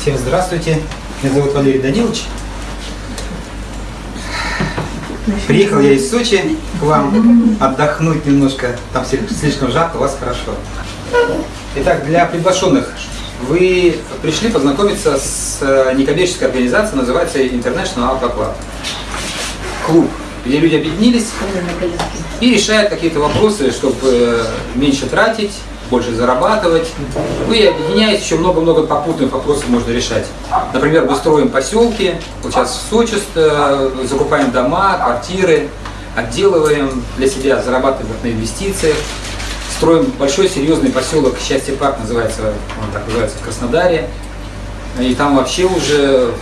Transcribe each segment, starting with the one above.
Всем здравствуйте. Меня зовут Валерий Данилович. Приехал я из Сочи к вам отдохнуть немножко. Там слишком жарко, у вас хорошо. Итак, для приглашенных вы пришли познакомиться с э, некоммерческой организацией, называется International Auto Club. Клуб, где люди объединились и решают какие-то вопросы, чтобы э, меньше тратить, больше зарабатывать. Ну и объединяясь, еще много-много попутных вопросов можно решать. Например, мы строим поселки, вот сейчас в Сочи э, закупаем дома, квартиры, отделываем для себя, зарабатываем на инвестициях. Строим большой серьезный поселок, Счастье парк называется, он так называется в Краснодаре. И там вообще уже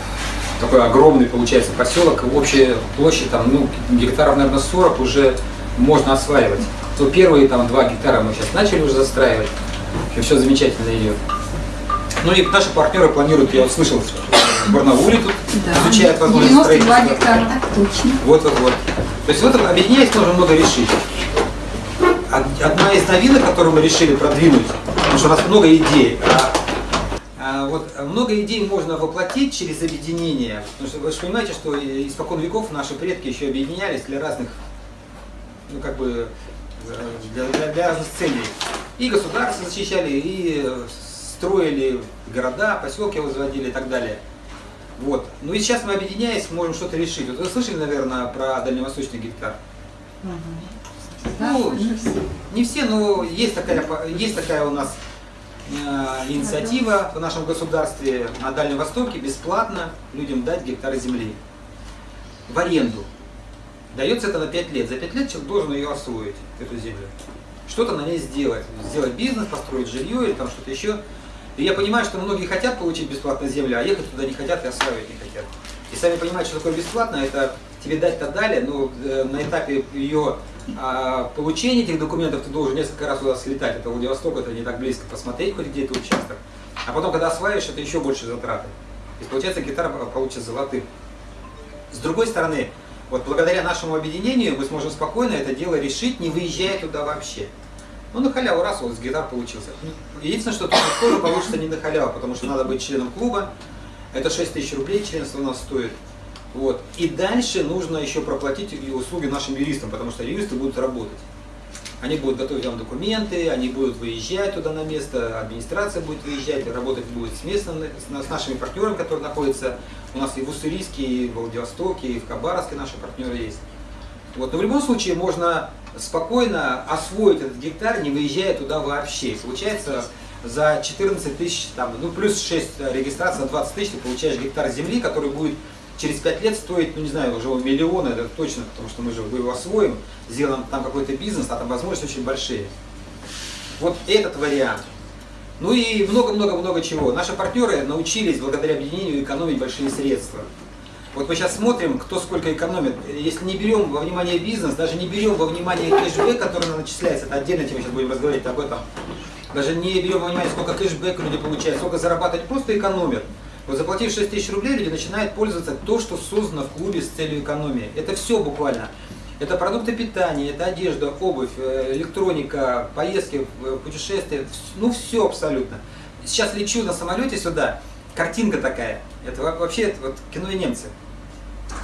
такой огромный получается поселок, общая площадь там, ну, гектаров, наверное, 40 уже можно осваивать то первые там два гектара мы сейчас начали уже застраивать. И все замечательно идет. Ну и наши партнеры планируют, я вот слышал, в Барнауле тут да. изучают возможность 92 гектара, так точно. Вот, вот, вот. То есть вот объединяясь можно много решить. Одна из новинок, которую мы решили продвинуть, потому что у нас много идей, а, а вот много идей можно воплотить через объединение. Потому что вы же понимаете, что испокон веков наши предки еще объединялись для разных, ну как бы, для, для, для разных целей. И государство защищали, и строили города, поселки возводили и так далее. Вот. Ну и сейчас мы, объединяясь, можем что-то решить. Вот вы слышали, наверное, про дальневосточный гектар? Угу. Ну, не все, но есть такая, есть такая у нас э, инициатива в нашем государстве на Дальнем Востоке бесплатно людям дать гектары земли в аренду. Дается это на 5 лет. За 5 лет человек должен ее освоить, эту землю. Что-то на ней сделать. Сделать бизнес, построить жилье или там что-то еще. И я понимаю, что многие хотят получить бесплатно землю, а ехать туда не хотят и осваивать не хотят. И сами понимают, что такое бесплатно, это тебе дать-то дали, но э, на этапе ее а, получения этих документов ты должен несколько раз туда слетать. Это Владивосток, это не так близко, посмотреть хоть где это участок. А потом, когда осваиваешь, это еще больше затраты. Есть, получается, гитара получится золотым. С другой стороны, вот благодаря нашему объединению мы сможем спокойно это дело решить, не выезжая туда вообще. Ну, на халяву раз, вот с гитар получился. Единственное, что тут тоже получится не на халяву, потому что надо быть членом клуба. Это 6 тысяч рублей членство у нас стоит. Вот. И дальше нужно еще проплатить услуги нашим юристам, потому что юристы будут работать. Они будут готовить вам документы, они будут выезжать туда на место, администрация будет выезжать, работать будет с местными, с нашими партнерами, которые находятся у нас и в Уссурийске, и в Владивостоке, и в Хабаровске наши партнеры есть. Вот. Но в любом случае можно спокойно освоить этот гектар, не выезжая туда вообще. получается за 14 тысяч, ну плюс 6 регистраций на 20 тысяч ты получаешь гектар земли, который будет через 5 лет стоить, ну не знаю, уже миллиона, это точно, потому что мы же его освоим, сделаем там какой-то бизнес, а там возможности очень большие. Вот этот вариант. Ну и много-много-много чего. Наши партнеры научились благодаря объединению экономить большие средства. Вот мы сейчас смотрим, кто сколько экономит. Если не берем во внимание бизнес, даже не берем во внимание кэшбэк, который начисляется, это отдельно тема, сейчас будем разговаривать об этом. Даже не берем во внимание, сколько кэшбэк люди получают, сколько зарабатывать, просто экономят. Вот заплатив 6 тысяч рублей, люди начинают пользоваться то, что создано в клубе с целью экономии. Это все буквально. Это продукты питания, это одежда, обувь, э, электроника, поездки, э, путешествия, ну все абсолютно. Сейчас лечу на самолете сюда, картинка такая. Это вообще это вот кино и немцы.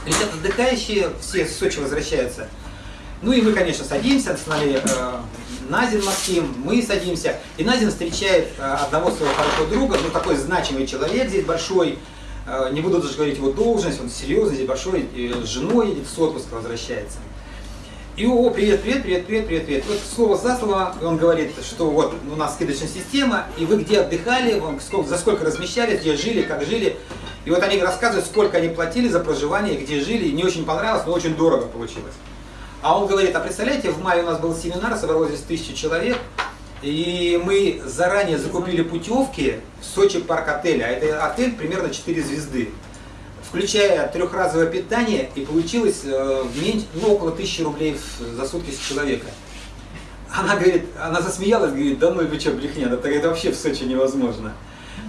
Летят отдыхающие, все с Сочи возвращаются. Ну и мы, конечно, садимся с нами э, Назин Максим, мы садимся, и Назин встречает э, одного своего хорошего друга, ну такой значимый человек здесь большой, э, не буду даже говорить его должность, он серьезный, здесь большой, с женой едет, с отпуска возвращается. И о, привет, привет, привет, привет, привет, привет. Вот слово за слово он говорит, что вот у нас скидочная система, и вы где отдыхали, сколько, за сколько размещались, где жили, как жили. И вот они рассказывают, сколько они платили за проживание, где жили, и не очень понравилось, но очень дорого получилось. А он говорит, а представляете, в мае у нас был семинар, собралось здесь тысячи человек, и мы заранее закупили путевки в Сочи парк отеля, а это отель примерно 4 звезды, включая трехразовое питание, и получилось э, ну, около тысячи рублей за сутки с человека. Она говорит, она засмеялась, говорит, да ну вы что, брехня, это, это вообще в Сочи невозможно.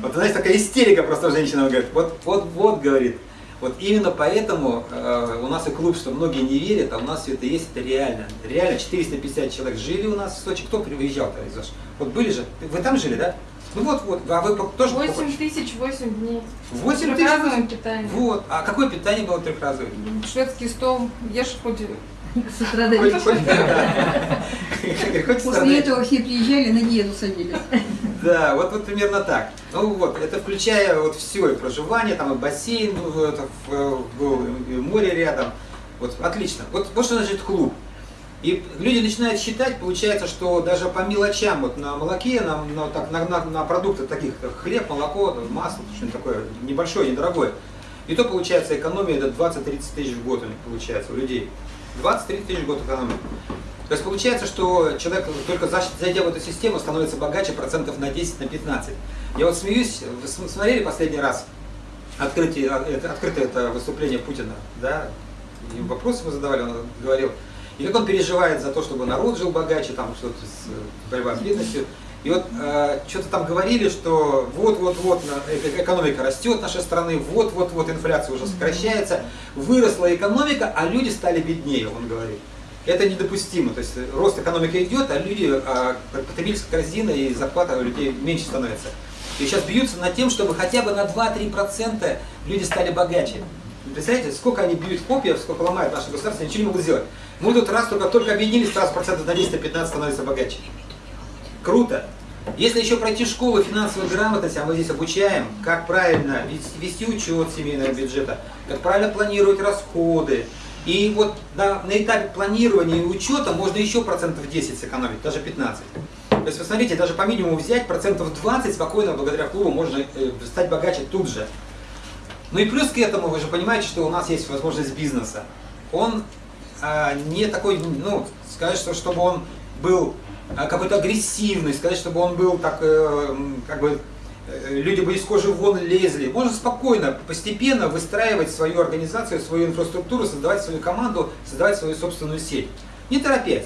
Вот, знаете, такая истерика просто женщина, говорит, вот, вот, вот, говорит, вот именно поэтому э, у нас и клуб, что многие не верят, а у нас все это есть, это реально. Реально 450 человек жили у нас в Сочи. Кто приезжал-то из Вот были же, вы там жили, да? Ну вот, вот, а вы тоже 8 тысяч 8 дней. 8 тысяч? питание. Вот, а какое питание было трехразовое? Шведский стол, ешь хоть с утра до вечера. После этого все приезжали, на диету садились. Да, вот, вот примерно так. Ну вот, это включая вот все, и проживание, там и бассейн, это, и море рядом. Вот, отлично. Вот, вот что значит клуб. И люди начинают считать, получается, что даже по мелочам, вот на молоке, на, на, так, на, на, на продукты таких, как хлеб, молоко, масло, что-нибудь такое небольшое, недорогое, и то получается экономия это 20-30 тысяч в год у них получается, у людей. 20-30 тысяч в год экономия. То есть получается, что человек, только зайдя в эту систему, становится богаче процентов на 10, на 15. Я вот смеюсь, вы смотрели последний раз открытие, а, открытое это выступление Путина, да? И вопросы ему задавали, он говорил, и как он переживает за то, чтобы народ жил богаче, там что-то с э, борьба с бедностью. И вот э, что-то там говорили, что вот-вот-вот э, экономика растет нашей страны, вот-вот-вот инфляция уже сокращается, выросла экономика, а люди стали беднее, он говорит. Это недопустимо. То есть рост экономики идет, а люди, а потребительская корзина и зарплата у людей меньше становится. И сейчас бьются над тем, чтобы хотя бы на 2-3% люди стали богаче. Представляете, сколько они бьют копьев, сколько ломают наше государство, ничего не могут сделать. Мы тут раз только, только объединились, сразу процентов на 10-15 становится богаче. Круто. Если еще пройти школу финансовой грамотности, а мы здесь обучаем, как правильно вести учет семейного бюджета, как правильно планировать расходы. И вот на, на этапе планирования и учета можно еще процентов 10 сэкономить, даже 15. То есть, посмотрите, даже по минимуму взять процентов 20 спокойно, благодаря клубу, можно э, стать богаче тут же. Ну и плюс к этому, вы же понимаете, что у нас есть возможность бизнеса. Он а, не такой, ну, что чтобы он был а, какой-то агрессивный, сказать, чтобы он был так, э, как бы, э, люди бы из кожи вон лезли. Можно спокойно, постепенно выстраивать свою организацию, свою инфраструктуру, создавать свою команду, создавать свою собственную сеть. Не торопясь.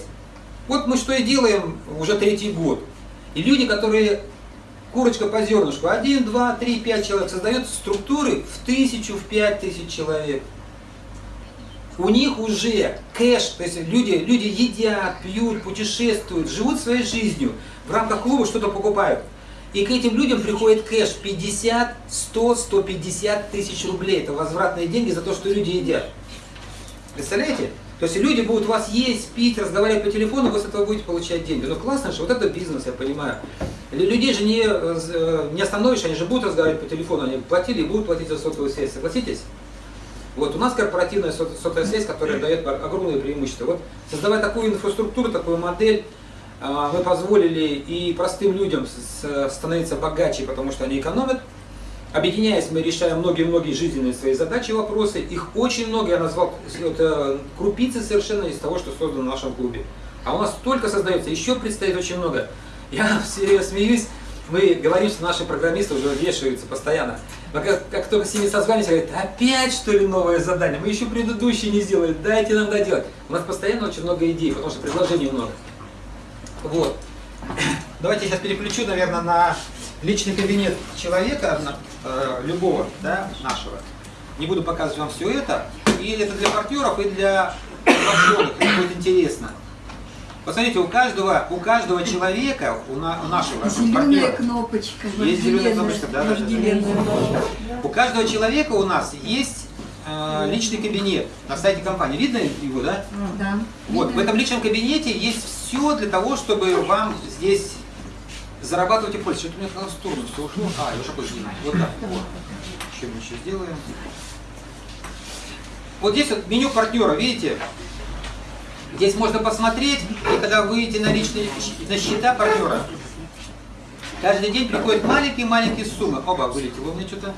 Вот мы что и делаем уже третий год. И люди, которые курочка по зернышку, один, два, три, пять человек, создают структуры в тысячу, в пять тысяч человек. У них уже кэш, то есть люди, люди едят, пьют, путешествуют, живут своей жизнью, в рамках клуба что-то покупают. И к этим людям приходит кэш 50, 100, 150 тысяч рублей. Это возвратные деньги за то, что люди едят. Представляете? То есть люди будут вас есть, пить, разговаривать по телефону, вы с этого будете получать деньги. Ну классно же, вот это бизнес, я понимаю. Людей же не, э, не остановишь, они же будут разговаривать по телефону, они платили и будут платить за сотовую связь, согласитесь? Вот у нас корпоративная сотовая связь, которая дает огромные преимущества. Вот создавая такую инфраструктуру, такую модель, а, мы позволили и простым людям становиться богаче, потому что они экономят. Объединяясь, мы решаем многие-многие жизненные свои задачи, вопросы. Их очень много, я назвал это крупицы совершенно из того, что создано в нашем клубе. А у нас только создается, еще предстоит очень много. Я все смеюсь, мы говорим, что наши программисты уже вешаются постоянно. Но как, как только с ними созвались, говорят, опять что ли новое задание? Мы еще предыдущие не сделали, дайте нам доделать. У нас постоянно очень много идей, потому что предложений много. Вот. Давайте я сейчас переключу, наверное, на личный кабинет человека, э, любого, да, нашего. Не буду показывать вам все это. И это для партнеров, и для вошедших. Это будет интересно. Посмотрите, у каждого, у каждого человека, у, на, у нашего Зеленая партнера, кнопочка. Есть зеленая кнопочка, да, да, да. У каждого человека у нас есть э, личный кабинет на сайте компании. Видно его, да? Да. Вот, видно. в этом личном кабинете есть все для того, чтобы вам здесь зарабатывать и пользоваться. Что-то у меня в сторону все ушло. А, я уже позже. Вот так. Вот. Еще мы еще сделаем. Вот здесь вот меню партнера, видите? Здесь можно посмотреть, и когда выйдете на личные на счета партнера, каждый день приходят маленькие-маленькие суммы. Оба, вылетело у меня что-то.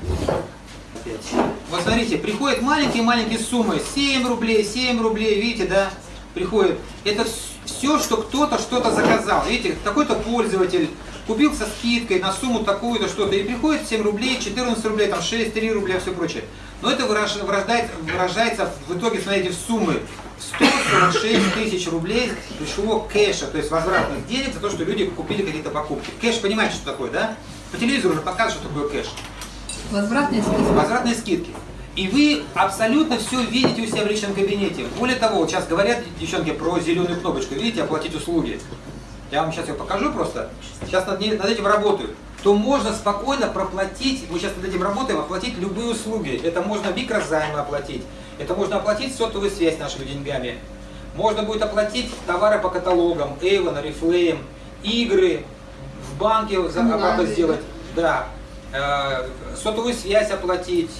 Вот смотрите, приходят маленькие-маленькие суммы. 7 рублей, 7 рублей, видите, да? Приходит. Это все, что кто-то что-то заказал. Видите, какой-то пользователь купил со скидкой на сумму такую-то что-то, и приходит 7 рублей, 14 рублей, там 6, 3 рубля, все прочее. Но это выражается, выражается в итоге, смотрите, в суммы 146 тысяч рублей пришло кэша, то есть возвратных денег за то, что люди купили какие-то покупки. Кэш, понимаете, что такое, да? По телевизору уже показывают, что такое кэш. Возвратные скидки. Возвратные скидки. И вы абсолютно все видите у себя в личном кабинете. Более того, вот сейчас говорят, девчонки, про зеленую кнопочку. Видите, оплатить услуги. Я вам сейчас ее покажу просто. Сейчас над, над этим работают. то можно спокойно проплатить, мы сейчас над этим работаем, оплатить любые услуги. Это можно микрозаймы оплатить, это можно оплатить сотовую связь нашими деньгами. Можно будет оплатить товары по каталогам, Avon, Oriflame, игры, в банке оплату сделать, да, Э, сотовую связь оплатить,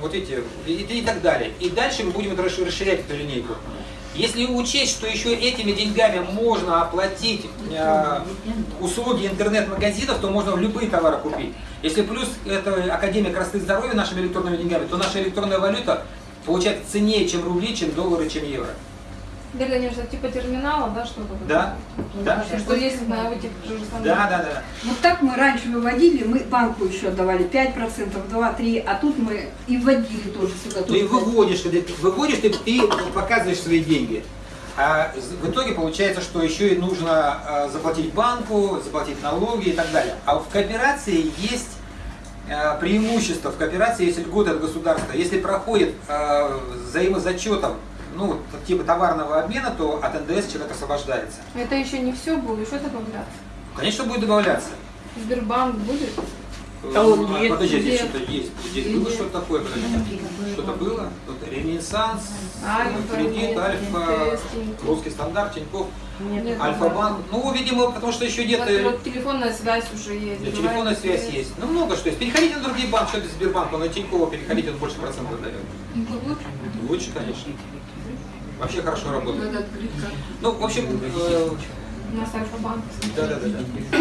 вот эти, и, и так далее. И дальше мы будем расширять эту линейку. Если учесть, что еще этими деньгами можно оплатить э, услуги интернет-магазинов, то можно любые товары купить. Если плюс это Академия красоты и здоровья нашими электронными деньгами, то наша электронная валюта получается ценнее, чем рубли, чем доллары, чем евро. Да, конечно, типа терминала, да, что-то. Да? Да? Что есть на этих же. Да, да, да. Вот так мы раньше выводили, мы банку еще отдавали 5%, 2-3%, а тут мы и вводили тоже сюда. Ты тоже выводишь, когда ты выводишь, ты, ты показываешь свои деньги. А в итоге получается, что еще и нужно а, заплатить банку, заплатить налоги и так далее. А в кооперации есть преимущество, в кооперации есть льготы от государства. Если проходит а, взаимозачетом, ну, типа товарного обмена, то от НДС человек освобождается. Это еще не все будет, еще добавляться. Конечно, будет добавляться. Сбербанк будет? А он Ну, нет. Подожди, здесь Нет. что-то есть. Здесь было что-то такое. Что-то было? Тут Ренессанс, Альфа, кредит, нет, Альфа, Тинькофф. русский стандарт, Тинькофф, Нет, Альфа-банк. Ну, видимо, потому что еще нет... Вот, э, вот телефонная связь уже есть. да, телефонная связь есть. есть. Ну, много что есть. Переходите на другие банки, что это Сбербанк, на Тинькова переходите, он больше процентов дает. Лучше, конечно. Вообще хорошо работает. Ну, в общем, э, У нас Альфа-банк. Да, да, да, да.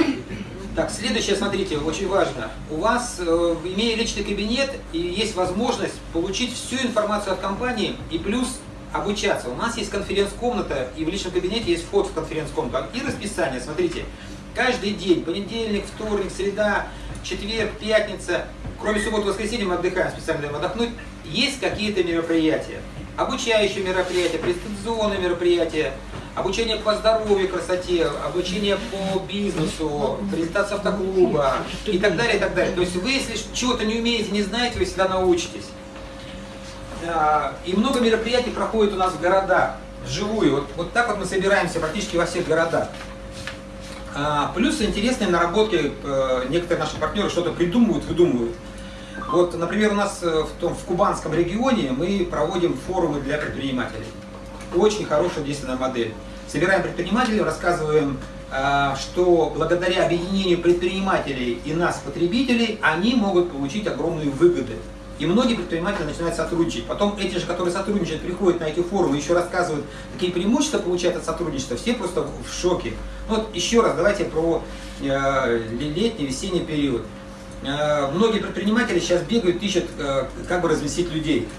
Так, следующее, смотрите, очень важно. У вас, э, имея личный кабинет, и есть возможность получить всю информацию от компании и плюс обучаться. У нас есть конференц-комната, и в личном кабинете есть вход в конференц-комнату. И расписание, смотрите, каждый день, понедельник, вторник, среда, четверг, пятница, кроме субботы воскресенья мы отдыхаем, специально даем отдохнуть, есть какие-то мероприятия. Обучающие мероприятия, презентационные мероприятия, обучение по здоровью, красоте, обучение по бизнесу, презентация автоклуба и так далее, и так далее. То есть вы, если чего-то не умеете, не знаете, вы всегда научитесь. И много мероприятий проходит у нас в городах, вживую. Вот, вот так вот мы собираемся практически во всех городах. А, Плюс интересные наработки, э, некоторые наши партнеры что-то придумывают, выдумывают. Вот, например, у нас э, в, том, в Кубанском регионе мы проводим форумы для предпринимателей. Очень хорошая действенная модель. Собираем предпринимателей, рассказываем, а, что благодаря объединению предпринимателей и нас, потребителей, они могут получить огромные выгоды. И многие предприниматели начинают сотрудничать. Потом эти же, которые сотрудничают, приходят на эти форумы, еще рассказывают, какие преимущества получают от сотрудничества. Все просто в шоке. Ну Вот еще раз давайте про э, летний, весенний период. Э, многие предприниматели сейчас бегают, ищут, э, как бы развеселить людей.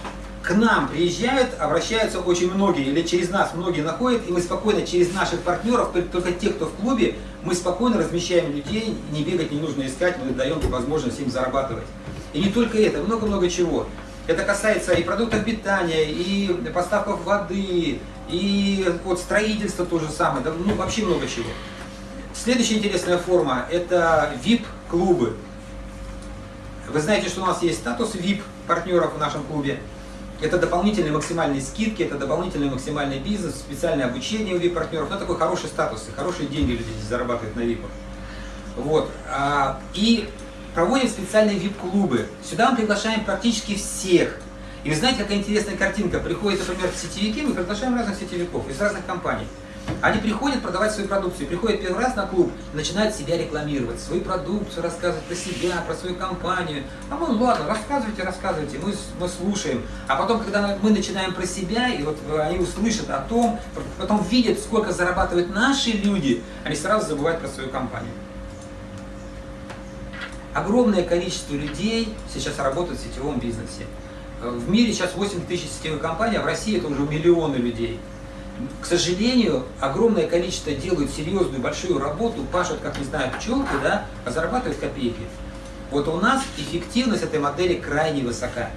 К нам приезжают, обращаются очень многие, или через нас многие находят, и мы спокойно через наших партнеров, только- только те, кто в клубе, мы спокойно размещаем людей, не бегать не нужно искать, мы даем возможность им зарабатывать. И не только это, много-много чего. Это касается и продуктов питания, и поставков воды, и вот строительства то же самое, да, ну вообще много чего. Следующая интересная форма – это VIP-клубы. Вы знаете, что у нас есть статус VIP партнеров в нашем клубе. Это дополнительные максимальные скидки, это дополнительный максимальный бизнес, специальное обучение у VIP партнеров. Ну, такой хороший статус, и хорошие деньги люди здесь зарабатывают на VIP. Вот. а, И проводим специальные VIP-клубы. Сюда мы приглашаем практически всех. И вы знаете, какая интересная картинка. Приходят, например, сетевики, мы приглашаем разных сетевиков из разных компаний. Они приходят продавать свою продукцию, приходят первый раз на клуб, начинают себя рекламировать, свою продукцию, рассказывать про себя, про свою компанию. А мы, ладно, рассказывайте, рассказывайте, мы, мы слушаем. А потом, когда мы начинаем про себя, и вот они услышат о том, потом видят, сколько зарабатывают наши люди, они сразу забывают про свою компанию. Огромное количество людей сейчас работают в сетевом бизнесе. Э, В мире сейчас 8 тысяч сетевых компаний, а в России это уже миллионы людей. К сожалению, огромное количество делают серьезную, большую работу, пашут, как не знаю, пчелки, да, а зарабатывают копейки. Вот у нас эффективность этой модели крайне высока.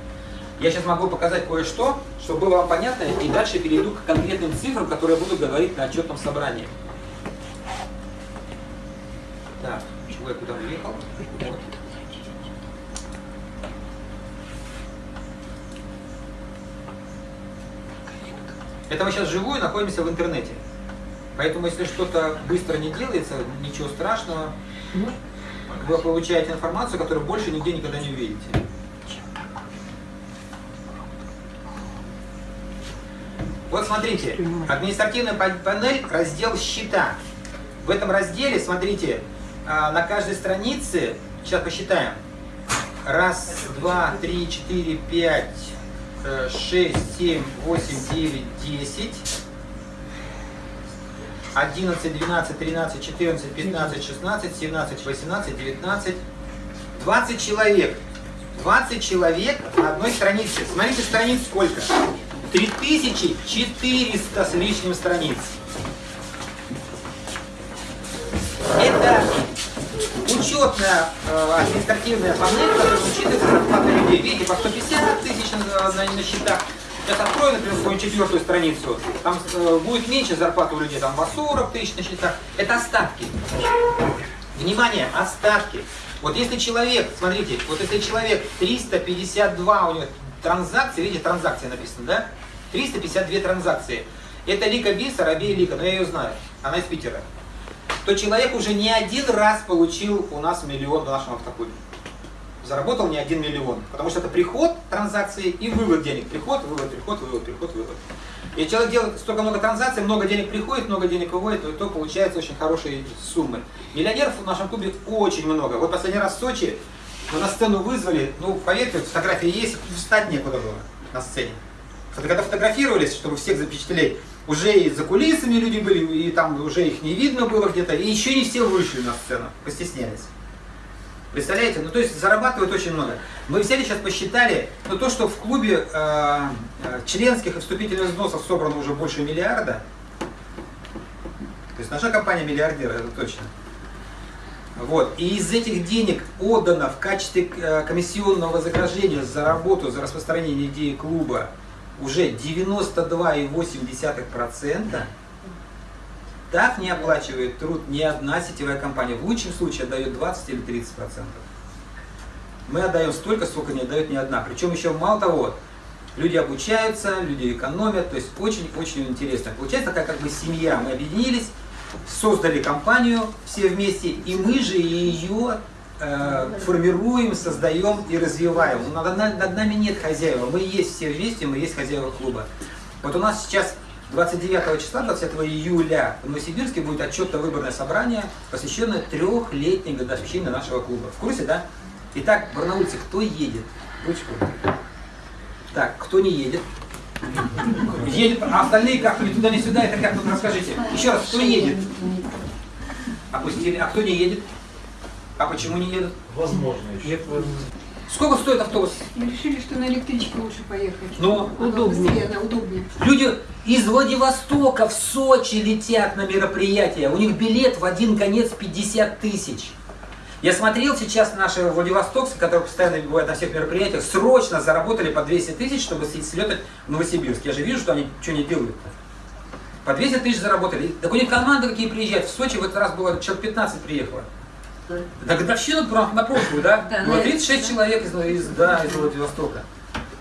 Я сейчас могу показать кое-что, чтобы было вам понятно, и дальше перейду к конкретным цифрам, которые я буду говорить на отчетном собрании. Так, чего я куда уехал? Вот. Это мы сейчас живую находимся в интернете. Поэтому, если что-то быстро не делается, ничего страшного. вы получаете информацию, которую больше нигде никогда не увидите. Вот смотрите, административная пан- панель, раздел счета. В этом разделе, смотрите, а, на каждой странице, сейчас посчитаем, раз, два, три, четыре, пять, э, шесть, семь, восемь, девять, десять, 11, 12, 13, 14, 15, 16, 17, 18, 19, 20 человек. 20 человек на одной странице. Смотрите, страниц сколько? 3400 с лишним страниц. Это учетная э, административная панель, которая учитывает зарплаты людей. Видите, по 150 тысяч на, на- счетах. Сейчас открою, например, свою четвертую страницу. Там э, будет меньше зарплаты у людей, там по 40 тысяч на счетах. Это остатки. Внимание, остатки. Вот если человек, смотрите, вот если человек 352 у него транзакции, видите, транзакции написано, да? 352 транзакции. Это Лика Биса, Рабея Лика, но я ее знаю, она из Питера. То человек уже не один раз получил у нас миллион в нашем автоклубе. Заработал не один миллион. Потому что это приход транзакции и вывод денег. Приход, вывод, приход, вывод, приход, вывод. И человек делает столько много транзакций, много денег приходит, много денег выводит, то, то получается очень хорошие суммы. Миллионеров в нашем клубе очень много. Вот последний раз в Сочи мы на сцену вызвали, ну, поверьте, фотографии есть, встать некуда было на сцене. Когда фотографировались, чтобы всех запечатлеть, уже и за кулисами люди были, и там уже их не видно было где-то, и еще не все вышли на сцену, постеснялись. Представляете? Ну, то есть зарабатывают очень много. Мы взяли сейчас, посчитали, ну, то, что в клубе э, э, членских и вступительных взносов собрано уже больше миллиарда. То есть наша компания миллиардер, это точно. Вот. И из этих денег отдано в качестве э, комиссионного вознаграждения за работу, за распространение идеи клуба уже 92,8%. Так не оплачивает труд ни одна сетевая компания. В лучшем случае отдает 20 или 30 процентов. Мы отдаем столько, сколько не отдает ни одна. Причем еще мало того, люди обучаются, люди экономят, то есть очень-очень интересно. Получается такая как бы семья. Мы объединились, создали компанию все вместе, и мы же ее э, формируем, создаем и развиваем. Над, над- над нами нет хозяева, мы есть все вместе, мы есть хозяева клуба. Вот у нас сейчас 29 числа, 20 июля в Новосибирске будет отчетно-выборное собрание, посвященное трехлетней годовщине нашего клуба. В курсе, да? Итак, барнаульцы, кто едет? Ручку. Так, кто не едет? Едет, а остальные как ни туда, ни сюда, это как тут расскажите. Еще раз, кто едет? Опустили. А кто не едет? А почему не едут? Возможно еще. Сколько стоит автобус? Мы решили, что на электричке лучше поехать. Ну, удобнее. быстрее, она удобнее. Люди из Владивостока в Сочи летят на мероприятие. У них билет в один конец 50 тысяч. Я смотрел сейчас наши владивостокцы, которые постоянно бывают на всех мероприятиях, срочно заработали по 200 тысяч, чтобы слетать в Новосибирск. Я же вижу, что они что не делают. По 200 тысяч заработали. Так у них команды какие приезжают. В Сочи в этот раз было человек 15 приехало. Да годовщину про- на прошлую, да? Да, на 36 человек из, из, да, из Владивостока.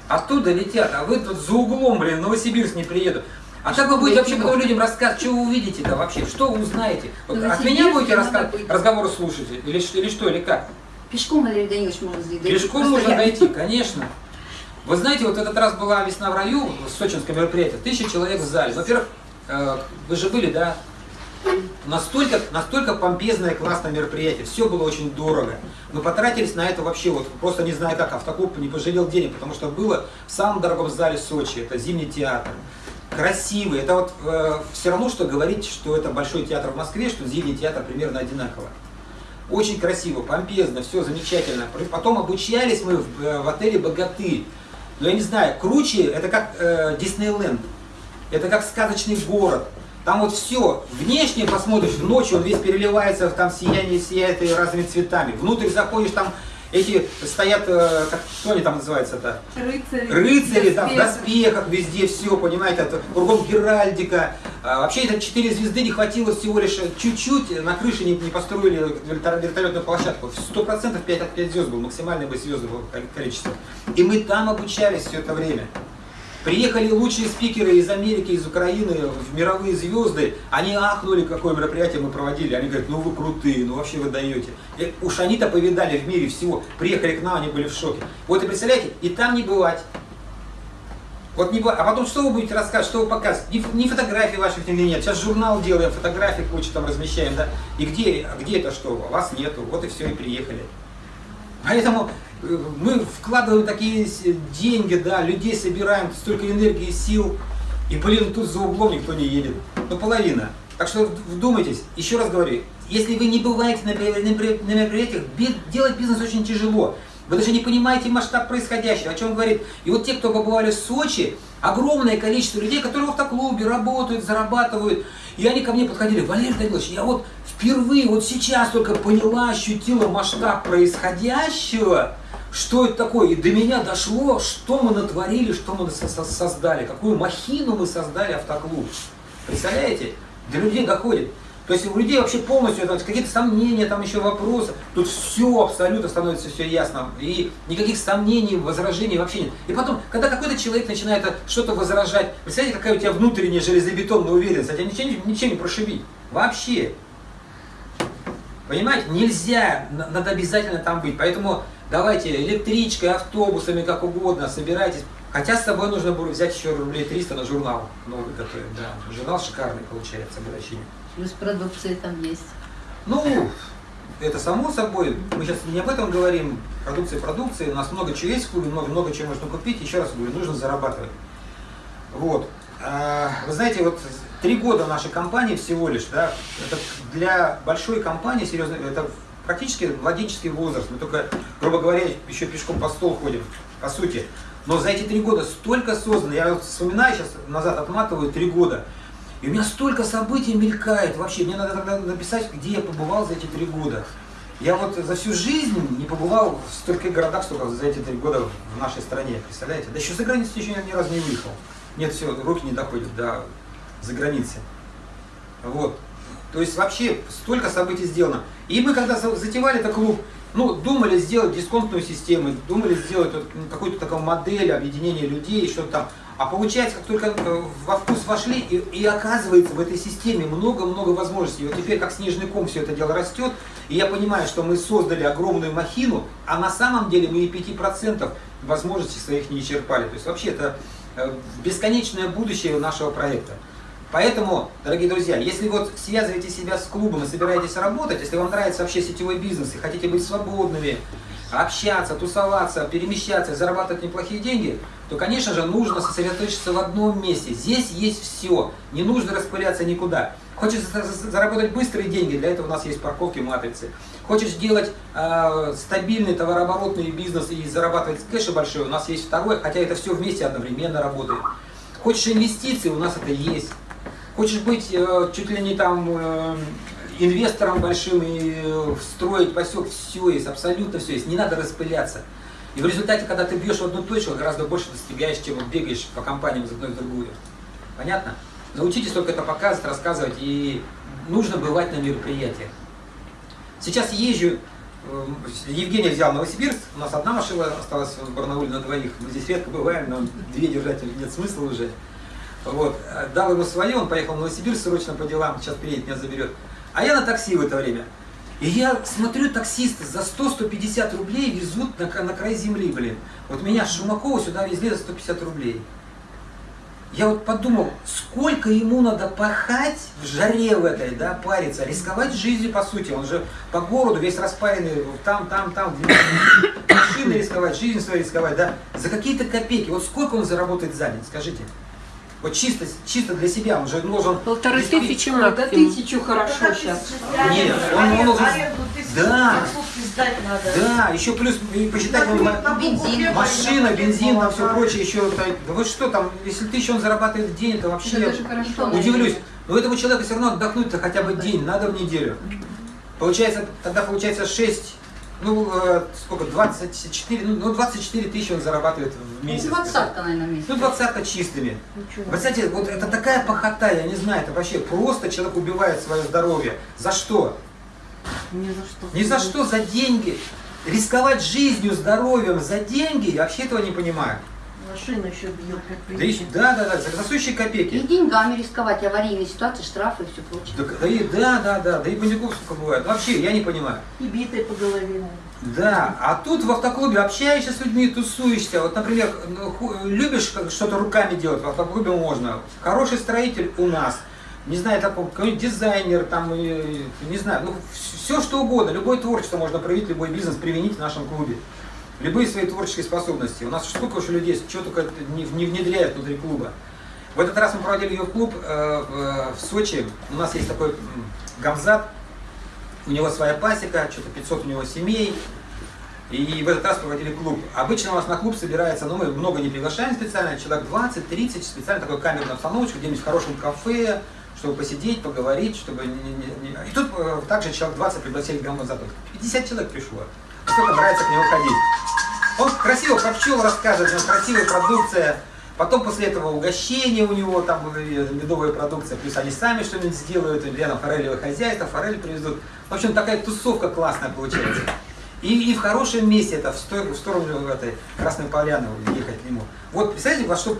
Оттуда летят, а вы тут за углом, блин, в Новосибирск не приедут. А как вы будете вообще потом людям рассказывать, что вы увидите-то вообще, что вы узнаете? Вот от меня будете надо раска- быть. разговоры слушать? Или, или что, или как? Пешком, Валерий Данилович, можно дойти. Пешком можно дойти, конечно. Вы знаете, вот этот раз была весна в раю, сочинское мероприятие, тысяча человек в зале. Во-первых, э, вы же были, да? Настолько, настолько помпезное, классное мероприятие. Все было очень дорого. Мы потратились на это вообще, вот просто не знаю как, автоклуб не пожалел денег, потому что было в самом дорогом зале Сочи, это Зимний театр. Красивый. Это вот все равно, что говорить, что это большой театр в Москве, что Зимний театр примерно одинаково. Очень красиво, помпезно, все замечательно. Потом обучались мы в, э, в отеле «Богатырь». Ну, я не знаю, круче, это как э, Диснейленд. Это как сказочный город. Там вот все, внешне посмотришь, ночью он весь переливается, там сияние сияет и разными цветами. Внутрь заходишь, там эти стоят, э, как, что они там называются-то? Рыцари. Рыцари там в доспехах везде все, понимаете, это кругом Геральдика. А, вообще это четыре звезды не хватило всего лишь чуть-чуть, на крыше не, не построили вертол- вертолетную площадку. Сто процентов 5 от 5 звезд был, максимальное бы звезды было количество. И мы там обучались все это время. Приехали лучшие спикеры из Америки, из Украины, мировые звезды. Они ахнули, какое мероприятие мы проводили. Они говорят, ну вы крутые, ну вообще вы даете. И уж они-то повидали в мире всего. Приехали к нам, они были в шоке. Вот и представляете, и там не бывать. Вот не бывает. А потом что вы будете рассказывать, что вы показываете? Ни, ни фотографий ваших нигде нет. Сейчас журнал делаем, фотографии кучу там размещаем, да. И где, где это что? Вас нету. Вот и все, и приехали. Поэтому э, мы вкладываем такие деньги, да, людей собираем, столько энергии, сил, и, блин, тут за углом никто не едет. Ну, половина. Так что вдумайтесь, еще раз говорю, если вы не бываете на меропри- на меропри- на мероприятиях, делать бизнес очень тяжело. Вы даже не понимаете масштаб происходящего, о чем говорит. И вот те, кто побывали в Сочи, огромное количество людей, которые в автоклубе работают, зарабатывают. И они ко мне подходили, Валерий Данилович, я вот впервые, вот сейчас только поняла, ощутила масштаб происходящего, что это такое. И до меня дошло, что мы натворили, что мы со- со- создали, какую махину мы создали автоклуб. Представляете? До людей доходит. То есть у людей вообще полностью какие-то сомнения, там еще вопросы. Тут все абсолютно становится все ясно. И никаких сомнений, возражений вообще нет. И потом, когда какой-то человек начинает что-то возражать, представляете, какая у тебя внутренняя железобетонная уверенность, а тебя ничего, не- ничем не прошибить. Вообще. Понимаете, нельзя, на- надо обязательно там быть. Поэтому давайте электричкой, автобусами, как угодно, собирайтесь. Хотя с собой нужно было взять еще рублей 300 на журнал новый готовить. Да, журнал шикарный получается, обращение. Плюс продукция там есть. Ну, это само собой. Мы сейчас не об этом говорим. Продукция продукции. У нас много чего есть в клубе, много, много чего можно купить. Еще раз говорю, нужно зарабатывать. Вот. А, Вы знаете, вот три года нашей компании всего лишь, да, это для большой компании, серьезно, это практически младенческий возраст. Мы только, грубо говоря, еще пешком по стол ходим, по сути. Но за эти три года столько создано, я вспоминаю сейчас, назад отматываю, три года. И у меня столько событий мелькает вообще. Мне надо тогда написать, где я побывал за эти три года. Я вот за всю жизнь не побывал в стольких городах, столько за эти три года в нашей стране, представляете? Да еще за границу еще ни разу не выехал. Нет, все, руки не доходят до за границы. Вот. То есть вообще столько событий сделано. И мы когда за- затевали этот клуб, ну, думали сделать дисконтную систему, думали сделать какую-то такую модель объединения людей, что-то там. А получается, как только э, во вкус вошли, и, и оказывается в этой системе много-много возможностей. И вот теперь как снежный ком все это дело растет, и я понимаю, что мы создали огромную махину, а на самом деле мы и 5% возможностей своих не исчерпали. То есть вообще это э, бесконечное будущее нашего проекта. Поэтому, дорогие друзья, если вот связываете себя с клубом и собираетесь работать, если вам нравится вообще сетевой бизнес и хотите быть свободными, общаться, тусоваться, перемещаться, зарабатывать неплохие деньги, то, конечно же, нужно сосредоточиться в одном месте. Здесь есть все, не нужно распыляться никуда. Хочешь за- за- заработать быстрые деньги, для этого у нас есть парковки матрицы. Хочешь делать э, стабильный товарооборотный бизнес и зарабатывать кэши большой, у нас есть второй, хотя это все вместе одновременно работает. Хочешь инвестиции, у нас это есть. Хочешь быть э, чуть ли не там э, инвестором большим и э, строить посек, все есть, абсолютно все есть. Не надо распыляться. И в результате, когда ты бьешь в одну точку, гораздо больше достигаешь, чем бегаешь по компаниям из одной в другую. Понятно? Научитесь только это показывать, рассказывать, и нужно бывать на мероприятиях. Сейчас езжу, э, Евгений взял Новосибирск, у нас одна машина осталась в Барнауле на двоих. Мы здесь редко бываем, нам две держать нет смысла уже. Вот. Э, Дал ему свое, он поехал в Новосибирск срочно по делам, сейчас приедет, меня заберет. А я на такси в это время. И я смотрю, таксисты за 100-150 рублей везут на, на край земли, блин. Вот меня с Шумакова сюда везли за 150 рублей. Я вот подумал, сколько ему надо пахать в жаре в этой, да, париться, рисковать жизнью, по сути. Он же по городу весь распаренный, там, там, там, машины рисковать, жизнь свою рисковать, да, за какие-то копейки. Вот сколько он заработает за день, скажите? Вот чисто, чисто для себя, он же должен... Полторы тысячи Да максимум. тысячу хорошо сейчас. Нет, он- он должен- Да. Да. Да, еще плюс и посчитать, он, Бензин. машина, бензин, там все прочее, еще, да, да вы что там, если тысячу он зарабатывает в день, это вообще... Это даже хорошо. Удивлюсь. Но этому человеку все равно отдохнуть-то хотя бы день, надо в неделю. Получается, тогда получается 6, ну, э, сколько, 24, ну, ну, 24 тысячи он зарабатывает в месяц. Двадцатка, наверное, месяц. Ну, двадцатка чистыми. Вы знаете, вот это такая похота, я не знаю, это вообще просто человек убивает свое здоровье. За что? Ни за что. Ни за что, за деньги. Рисковать жизнью, здоровьем за деньги, я вообще этого не понимаю. Машина еще бьет, как Да, и- да, да, да, за за сущие И копейки. деньгами рисковать, аварийные ситуации, штрафы и все прочее. Да, да, и, да, да, да, да и бандюков сколько бывает. Вообще, я не понимаю. И битые по голове. Да, а тут в автоклубе общаешься с людьми, тусуешься. Вот, например, ну, любишь что-то руками делать, в автоклубе можно. Хороший строитель у нас. Не знаю, такой какой-нибудь дизайнер, там, не знаю, ну, все что угодно, любое творчество можно проявить, любой бизнес применить в нашем клубе. Любые свои творческие способности. У нас сколько уже людей, что только не, не внедряют внутри клуба. В этот раз мы проводили ее в клуб э, в, в Сочи. У нас есть такой Гамзат, у него своя пасека, что-то 500 у него семей. И в этот раз проводили клуб. Обычно у нас на клуб собирается, ну мы много не приглашаем специально, человек 20-30, специально такой камерную обстановочку, где-нибудь в хорошем кафе, чтобы посидеть, поговорить, чтобы... Не, не- не- И тут э, также человек 20 пригласили к Гамзату. 50 человек пришло. Сколько нравится к нему ходить. Он красиво про пчел рассказывает, у него красивая продукция. Потом после этого угощение у него, там медовая продукция, плюс они сами что-нибудь сделают, рядом форелевое хозяйство, форель привезут. В общем, такая тусовка классная получается. И, и в хорошем месте, это в, сто- в сторону этой Красной Поляны ехать к нему. Вот представляете, во что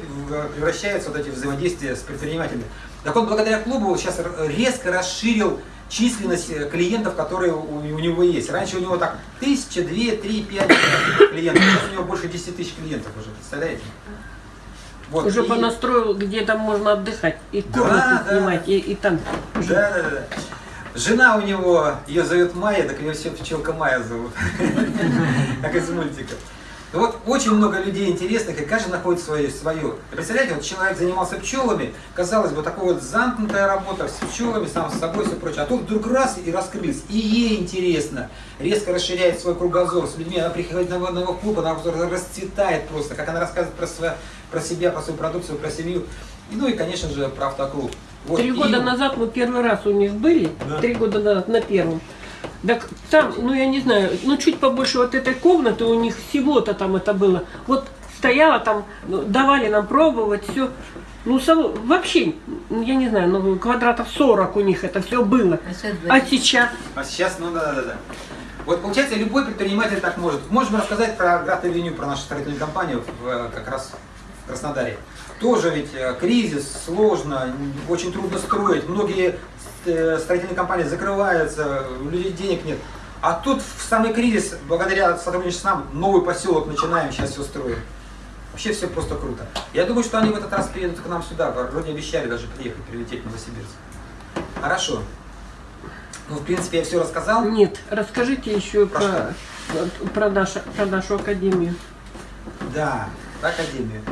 превращаются вот эти взаимодействия с предпринимателями. Так он благодаря клубу сейчас резко расширил численность э, клиентов, которые у, у него есть. Раньше у него так тысяча, две, три, пять клиентов. Сейчас у него больше 10 тысяч клиентов уже, представляете? Вот, Уже и- понастроил, где там можно отдыхать, и Да, комнаты да. снимать, и, и там. Да, да, да. Жена у него, ее зовет Майя, так ее все пчелка Майя зовут. Как из мультика. Ну Вот очень много людей интересных, и каждый находит свое. свое. И Представляете, вот человек занимался пчелами, казалось бы, такая вот замкнутая работа с пчелами, сам с собой, все прочее. А тут вдруг раз и раскрылись. И ей интересно, резко расширяет свой кругозор с людьми. Она приходит на его, на его клуб, она расцветает просто, как она рассказывает про, сво- про себя, про свою продукцию, про семью. И, ну и, конечно же, про автоклуб. Вот. Три И- года назад мы первый раз у них были, Да. три года назад на первом. Так там, ну я не знаю, ну чуть побольше вот этой комнаты у них всего-то там это было. Вот стояла там, ну, давали нам пробовать, все. Ну, само- вообще, ну, я не знаю, ну, квадратов 40 у них это все было. А сейчас А сейчас А сейчас, ну да, да, да. Вот получается, любой предприниматель так может. Можем рассказать про Град Авеню, про нашу строительную компанию в, э, как раз в Краснодаре. Тоже ведь э, кризис, сложно, очень трудно строить. Многие строительные компании закрываются, у людей денег нет. А тут в самый кризис, благодаря сотрудничеству с нам, новый поселок начинаем, сейчас все строим. Вообще все просто круто. Я думаю, что они в этот раз приедут к нам сюда. Вроде обещали даже приехать, прилететь в Новосибирск. Хорошо. Ну, в принципе, я все рассказал. нет. Расскажите еще Про про, про, нашу, про нашу академию. Да, академию.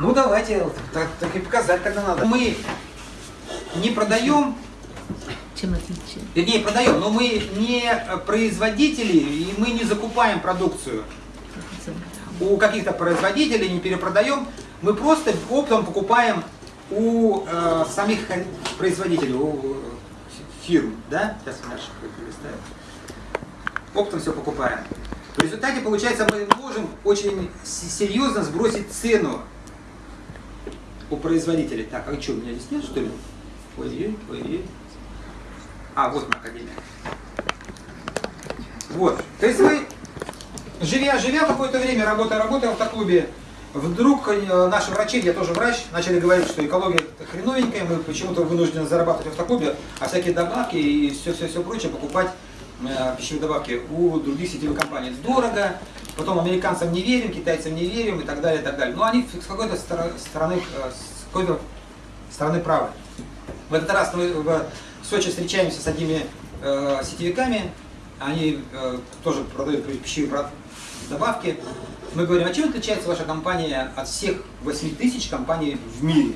Ну давайте, так, так и показать тогда надо. Мы не продаем, Чем отличие? вернее продаем, но мы не производители и мы не закупаем продукцию у каких-то производителей, не перепродаем. Мы просто оптом покупаем у э, самих производителей, у э, фирм, да? Сейчас Маша перелистает. Оптом все покупаем. В результате, получается, мы можем очень серьезно сбросить цену у производителей. Так, а что, у меня здесь нет, что ли? Ой, ой, ой. А, вот моя академия. Вот. То есть вы, живя, живя какое-то время, работая, работая в автоклубе, вдруг э, наши врачи, я тоже врач, начали говорить, что экология хреновенькая, мы почему-то вынуждены зарабатывать в автоклубе, а всякие добавки и все-все-все прочее покупать э, пищевые добавки у других сетевых компаний. Дорого, потом американцам не верим, китайцам не верим и так далее, и так далее. Но они с какой-то стороны, стороны, э, с какой-то стороны правы. В этот раз мы в Сочи встречаемся с одними э, сетевиками, они э, тоже продают пищевые добавки. Мы говорим, а чем отличается ваша компания от всех 8 тысяч компаний в мире?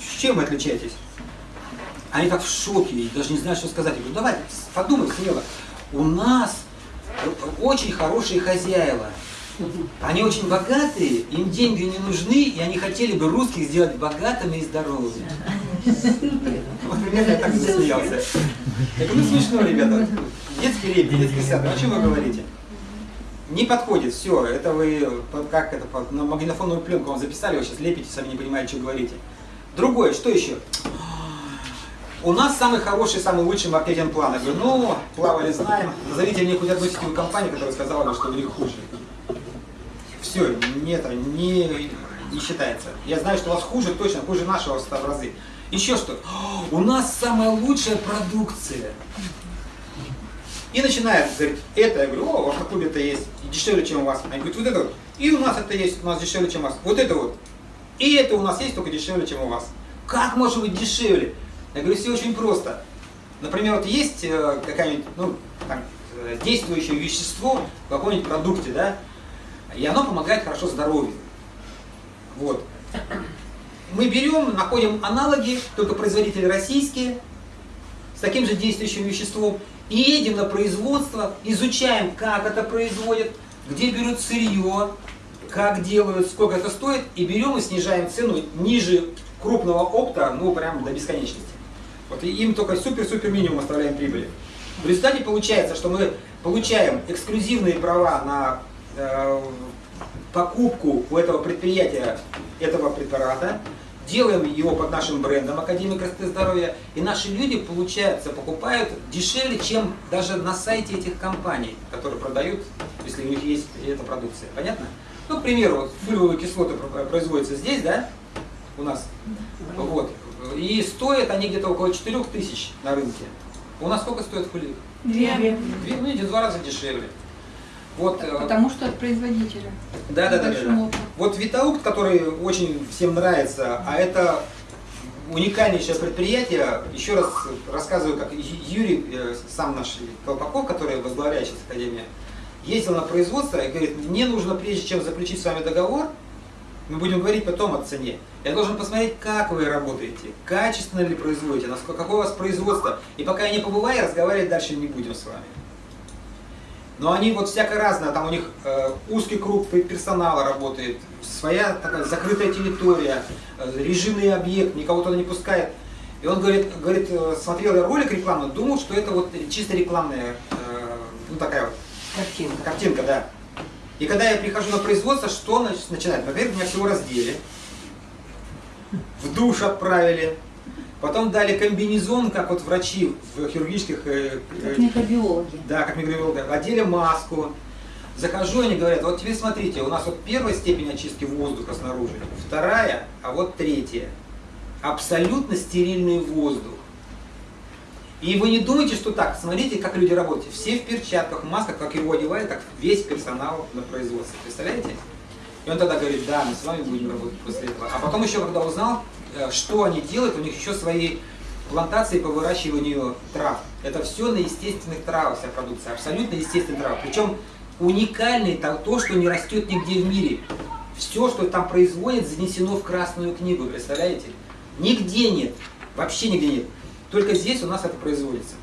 С чем вы отличаетесь? Они так в шоке, и даже не знают, что сказать. Я говорю, давай, подумай смело. У нас э, очень хорошие хозяева. Они очень богатые, им деньги не нужны, и они хотели бы русских сделать богатыми и здоровыми. Вот примерно я так засмеялся. Я говорю, ну смешно, ребята. Детский репет, детский сад, о чем вы говорите? Не подходит, все, это вы, как это, на магнитофонную пленку вам записали, вы сейчас лепите, сами не понимаете, что говорите. Другое, что еще? У нас самый хороший, самый лучший маркетинг-план. Я говорю, ну, плавали, знаем. Назовите мне хоть одну сетевую компанию, которая сказала что у них хуже. Все, нет, не, не считается. Я знаю, что у вас хуже, точно, хуже нашего в 100 в разы. Еще что? У нас самая лучшая продукция. И начинает говорить, это, я говорю, о, вас на клубе это есть, дешевле, чем у вас. Они говорят, вот это вот. И у нас это есть, у нас дешевле, чем у вас. Вот это вот. И это у нас есть, только дешевле, чем у вас. Как может быть дешевле? Я говорю, все очень просто. Например, вот есть э, какая-нибудь, ну, там, э, действующее вещество в каком-нибудь продукте, да, и оно помогает хорошо здоровью. Вот. Мы берем, находим аналоги, только производители российские, с таким же действующим веществом, и едем на производство, изучаем, как это производят, где берут сырье, как делают, сколько это стоит, и берем и снижаем цену ниже крупного опта, ну, прям до бесконечности. Вот и им только супер-супер минимум оставляем прибыли. В результате получается, что мы получаем эксклюзивные права на покупку у этого предприятия этого препарата, делаем его под нашим брендом Академия красоты и здоровья, и наши люди, получается, покупают дешевле, чем даже на сайте этих компаний, которые продают, если у них есть эта продукция. Понятно? Ну, к примеру, вот фолиевые кислоты про- производятся здесь, да, у нас, вот, и стоят они где-то около 4 тысяч на рынке. У нас сколько стоит фолиевые? Две. Две, ну, в два раза дешевле. Вот, э, Потому что от производителя. да, да, да, да. Вот Витаукт, который очень всем нравится, а это уникальнейшее предприятие. Еще раз рассказываю, как Юрий, э, сам наш Колпаков, который возглавляет сейчас Академию, ездил на производство и говорит, мне нужно, прежде чем заключить с вами договор, мы будем говорить потом о цене. Я должен посмотреть, как вы работаете, качественно ли производите, насколько, какое у вас производство. И пока я не побываю, разговаривать дальше не будем с вами. Но они вот всяко разное, там у них э, узкий круг пе- персонала работает, своя такая закрытая территория, э, режимный объект, никого туда не пускает. И он говорит, говорит, э, смотрел я ролик рекламный, думал, что это вот чисто рекламная, э, ну такая вот Картинка. картинка, да. И когда я прихожу на производство, что нач- начинает? Во-первых, меня всего раздели, в душ отправили, потом дали комбинезон, как вот врачи в хирургических э, э, Как микробиологи. да, как микробиолог, одели маску. Захожу, они говорят, вот теперь смотрите, у нас вот первая степень очистки воздуха снаружи, вторая, а вот третья. Абсолютно стерильный воздух. И вы не думайте, что так, смотрите, как люди работают. Все в перчатках, в масках, как его одевают, так весь персонал на производстве. Представляете? И он тогда говорит, да, мы с вами будем работать после этого. А потом еще, когда узнал, э, что они делают, у них еще свои плантации по выращиванию трав. Это все на естественных травах вся продукция, абсолютно естественные травы. Причем уникальный то, то, что не растет нигде в мире. Все, что там производят, занесено в Красную книгу, представляете? Нигде нет, вообще нигде нет. Только здесь у нас это производится.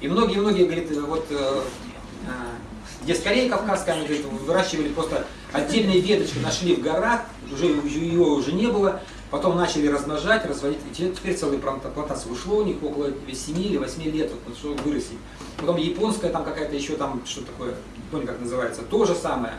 И многие-многие, говорит, э, вот э, э, где скорее Кавказская, они говорит, выращивали просто отдельные веточки, нашли в горах, уже ее уже не было, потом начали размножать, разводить, и те- теперь целые планта- плантации ушло у них около 7 или 8 лет, вот, что вырастить. Потом японская там какая-то еще там, что такое, не помню как называется, то же самое.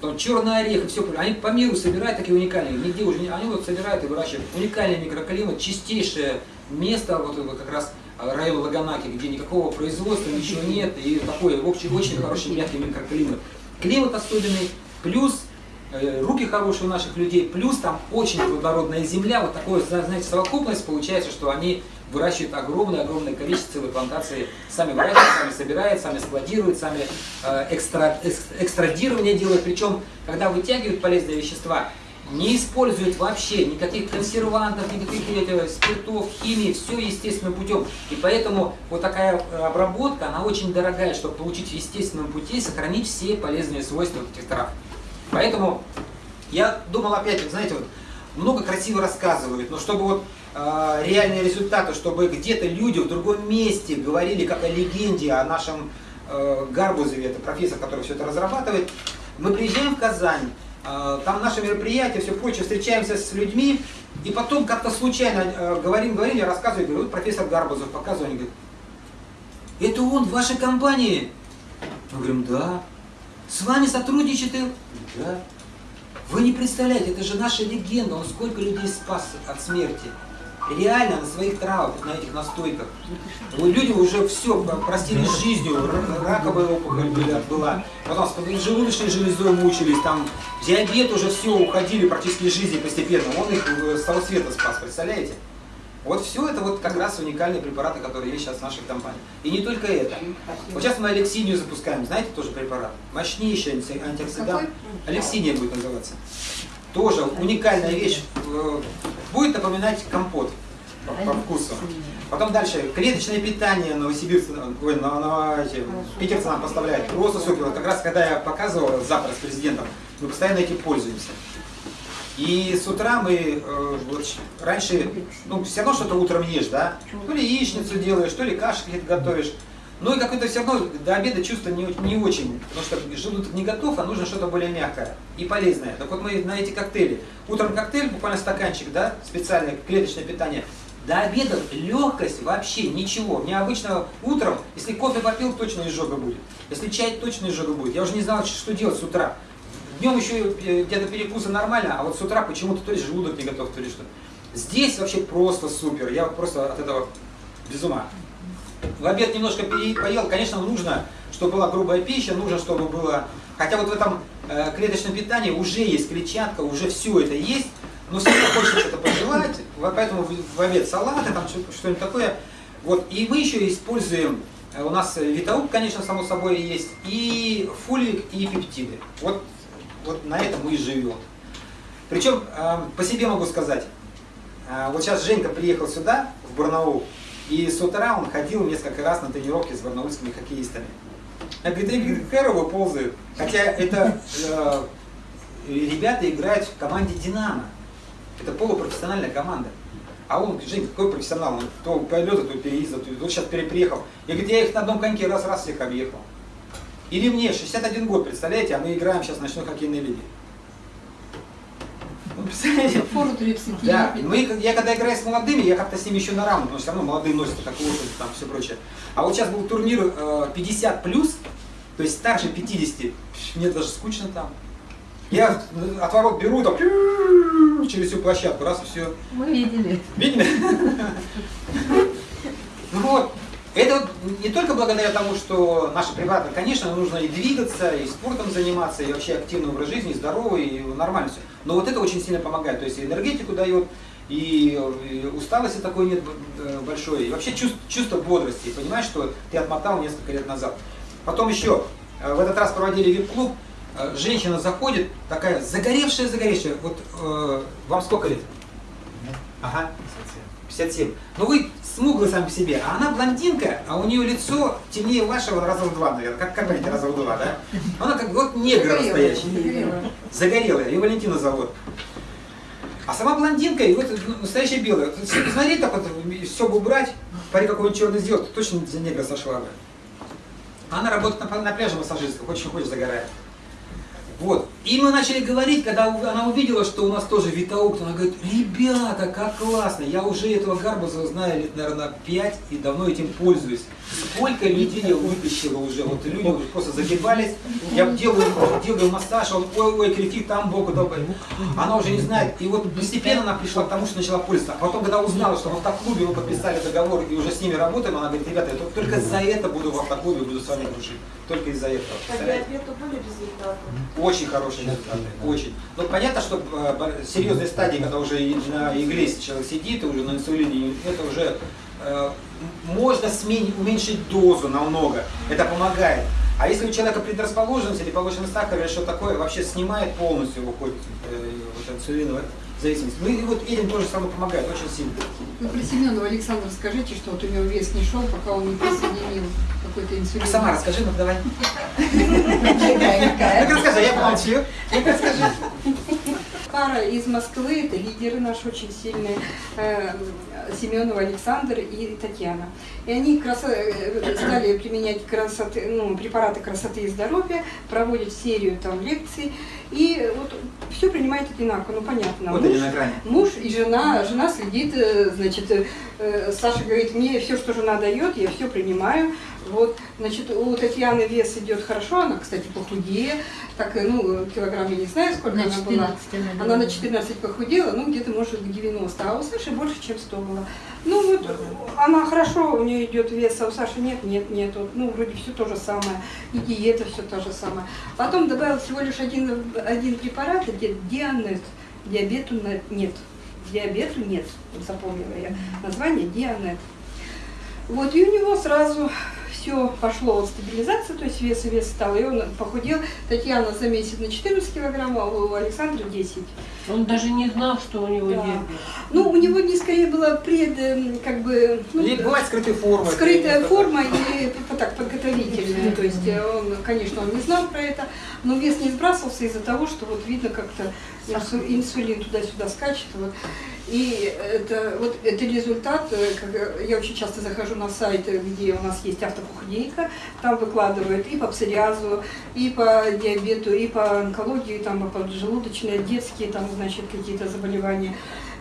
Потом черный орех и все, они по миру собирают такие уникальные, нигде уже не, они вот собирают и выращивают. Уникальный микроклимат, чистейшее место, вот, вот как раз э, район Лаганаки, где никакого производства, ничего нет, и такой очень, очень хороший мягкий микроклимат. Климат особенный, плюс руки хорошие у наших людей, плюс там очень плодородная земля, вот такое, зна- знаете, совокупность получается, что они выращивают огромное-огромное количество целой плантации, сами выращивают, сами собирают, сами складируют, сами э, экстра, экс- экстрадирование делают, причем, когда вытягивают полезные вещества, не используют вообще никаких консервантов, никаких э, спиртов, химии, все естественным путем. И поэтому вот такая э, обработка, она очень дорогая, чтобы получить в естественном пути сохранить все полезные свойства этих трав. Поэтому я думал опять, знаете, вот, много красиво рассказывают, но чтобы вот э, реальные результаты, чтобы где-то люди в другом месте говорили как о легенде, о нашем э, Гарбузове, это профессор, который все это разрабатывает. Мы приезжаем в Казань, э, там наше мероприятие, все прочее, встречаемся с людьми, и потом как-то случайно э, говорим, говорим, я рассказываю, говорю, вот профессор Гарбузов, показываю, они говорят, это он в вашей компании? Мы говорим, да. С вами сотрудничает? и-» Да. Вы не представляете, это же наша легенда, он сколько людей спас от смерти. реально на своих травах, на этих настойках. Вот Люди уже все простили с жизнью, раковая опухоль была, была, потом с желудочной железой мучились, там диабет уже все, уходили практически из жизни постепенно. Он их э, с того света спас, представляете? Вот все это вот как раз уникальные препараты, которые есть сейчас в нашей компании. И не только это. Вот сейчас мы алексинию запускаем, знаете, тоже препарат. Мощнейший анти- антиоксидант. Алексиния будет называться. Тоже уникальная вещь. Э, Будет напоминать компот по, по вкусу. Потом дальше. Клеточное питание новосибирцы, ой, на, на- эти, питерцы нам поставляют. Просто супер. Вот как раз когда я показывал завтра с президентом, мы постоянно этим пользуемся. И с утра мы, э, вот, раньше, ну, все равно что-то утром ешь, да? То ли яичницу делаешь, то ли каши какие-то готовишь. Ну и какое-то все равно до обеда чувство не, не очень, потому что желудок не готов, а нужно что-то более мягкое и полезное. Так вот мы на эти коктейли. Утром коктейль, буквально стаканчик, да, специальное клеточное питание. До обеда легкость вообще ничего. Мне обычно утром, если кофе попил, точно изжога будет. Если чай, точно изжога будет. Я уже не знал, что делать с утра. Днем еще э, где-то перекусы нормально, а вот с утра почему-то то ли желудок не готов, то ли что. Здесь вообще просто супер. Я просто от этого без ума. В обед немножко поел. Конечно, нужно, чтобы была грубая пища, нужно, чтобы было... Хотя вот в этом э, клеточном питании уже есть клетчатка, уже все это есть, но все равно хочется что-то пожелать, вот поэтому в, обед салаты, там что- что-нибудь такое. Вот. И мы еще используем, э, у нас э, витаук, конечно, само собой есть, и фолик, и пептиды. Вот, вот на этом мы и живем. Причем э, по себе могу сказать, а, Вот сейчас Женька приехал сюда, в Барнаул, и с утра он ходил несколько раз на тренировки с барнаульскими хоккеистами. Они говорит, херово ползают. Хотя это э, ребята играют в команде «Динамо». Это полупрофессиональная команда. А он, Жень, какой профессионал? Он то полета, то переезда, то вот сейчас переприехал. Я говорю, я их на одном коньке раз-раз всех объехал. Или мне 61 год, представляете, а мы играем сейчас в ночной хоккейной лиге. Ну, представляете? Фору 30 Да, мы, я когда играю с молодыми, я как-то с ними еще на равно, потому что все равно молодые носят так лошадь, там все прочее. А вот сейчас был турнир э, 50 плюс, то есть старше 50, мне даже скучно там. Я от ворот беру, там, через всю площадку, раз и все. Мы видели. Видели? Ну это вот не только благодаря тому, что наши препараты, конечно, нужно и двигаться, и спортом заниматься, и вообще активный образ жизни, и здоровый, и нормально все. Но вот это очень сильно помогает, то есть и энергетику дает, и, и усталости такой нет э, большой, и вообще чувство, чувство бодрости, понимаешь, что ты отмотал несколько лет назад. Потом еще, э, в этот раз проводили вип-клуб, э, женщина заходит, такая загоревшая-загоревшая, вот э, вам сколько лет? Ага. 57. Ну вы смуглый сам по себе, а она блондинка, а у нее лицо темнее вашего раза в два, наверное. Как, как понимаете, раза в два, да? Она как вот негр настоящий. Загорелая, ее Валентина зовут. А сама блондинка, и вот ну, настоящая белая. Посмотреть, так вот, все бы убрать, пари какой-нибудь черный сделать, то точно за негра сошла бы. Она работает на, на пляже массажисткой, очень хочет загорает. Вот. И мы начали говорить, когда она увидела, что у нас тоже витаук, она говорит, ребята, как классно, я уже этого гарбуза знаю лет, наверное, 5 и давно этим пользуюсь. Сколько людей я вытащила уже, вот люди уже просто загибались, я делаю, делаю массаж, он, ой, ой, кричит там боку, добрый. Она уже не знает, и вот постепенно она пришла к тому, что начала пользоваться. А потом, когда узнала, что в автоклубе мы подписали договор и уже с ними работаем, она говорит, ребята, я только- за это буду в автоклубе, буду с вами дружить. Только из-за этого. Представляете? диабету были результаты? Очень хорошие результаты, очень. Но понятно, что э, серьезные стадии, когда уже на игле человек сидит, и уже на инсулине, это уже э, можно сменить, уменьшить дозу намного. Это помогает. А если у человека предрасположенность или повышенный сахар или что такое, вообще снимает полностью, выходит э, вот инсулиновая зависимость. Ну и вот этим тоже самое помогает, очень сильно. Вы про Семенова Александра скажите, что вот у него вес не шел, пока он не присоединил какой-то инсулин. А сама расскажи, ну давай. Ну расскажи, я помолчу. Ну расскажи. Пара из Москвы, это лидеры наши очень сильные, э, Семенова Александр и Татьяна. И они красо- э, стали применять красоты, ну, препараты красоты и здоровья, проводят серию там лекций. И вот все принимает одинаково, ну понятно. Вот Муж- они на экране. Муж и жена, жена следит, э, значит, Саша говорит, мне все, что жена дает, я все принимаю. Вот, значит, у Татьяны вес идет хорошо, она, кстати, похудее, так, э, ну, килограмм я не знаю, сколько На она была. 14 она на была. 14 похудела, ну, где-то, может, к 90, а у Саши больше, чем 100 было. Ну, вот, она хорошо, у нее идет вес, а у Саши нет, нет, нет, вот, ну, вроде все то же самое, и диета все то же самое. Потом добавил всего лишь один, один препарат, где дианет, диабету нет, диабету нет, запомнила я название дианет. Вот, и у него сразу все пошло от стабилизации, то есть вес и вес стал, и он похудел. Татьяна за месяц на 14 килограмм, а у Александра 10. Он даже не знал, что у него Да. диабет. Ну, у него не скорее была пред, эм, как бы, ну, Или бывает скрытая форма. скрытая форма или п- так, подготовительная. То есть э, он, конечно, он не знал про это, но вес не сбрасывался из-за того, что вот видно как-то инсу- инсулин туда-сюда скачет. Вот. И это, вот это результат, э, э, я очень часто захожу на сайт, э, где у нас есть автопохудейка, там выкладывают и по псориазу, и по диабету, и по онкологии, там и поджелудочные, детские, там, значит, какие-то заболевания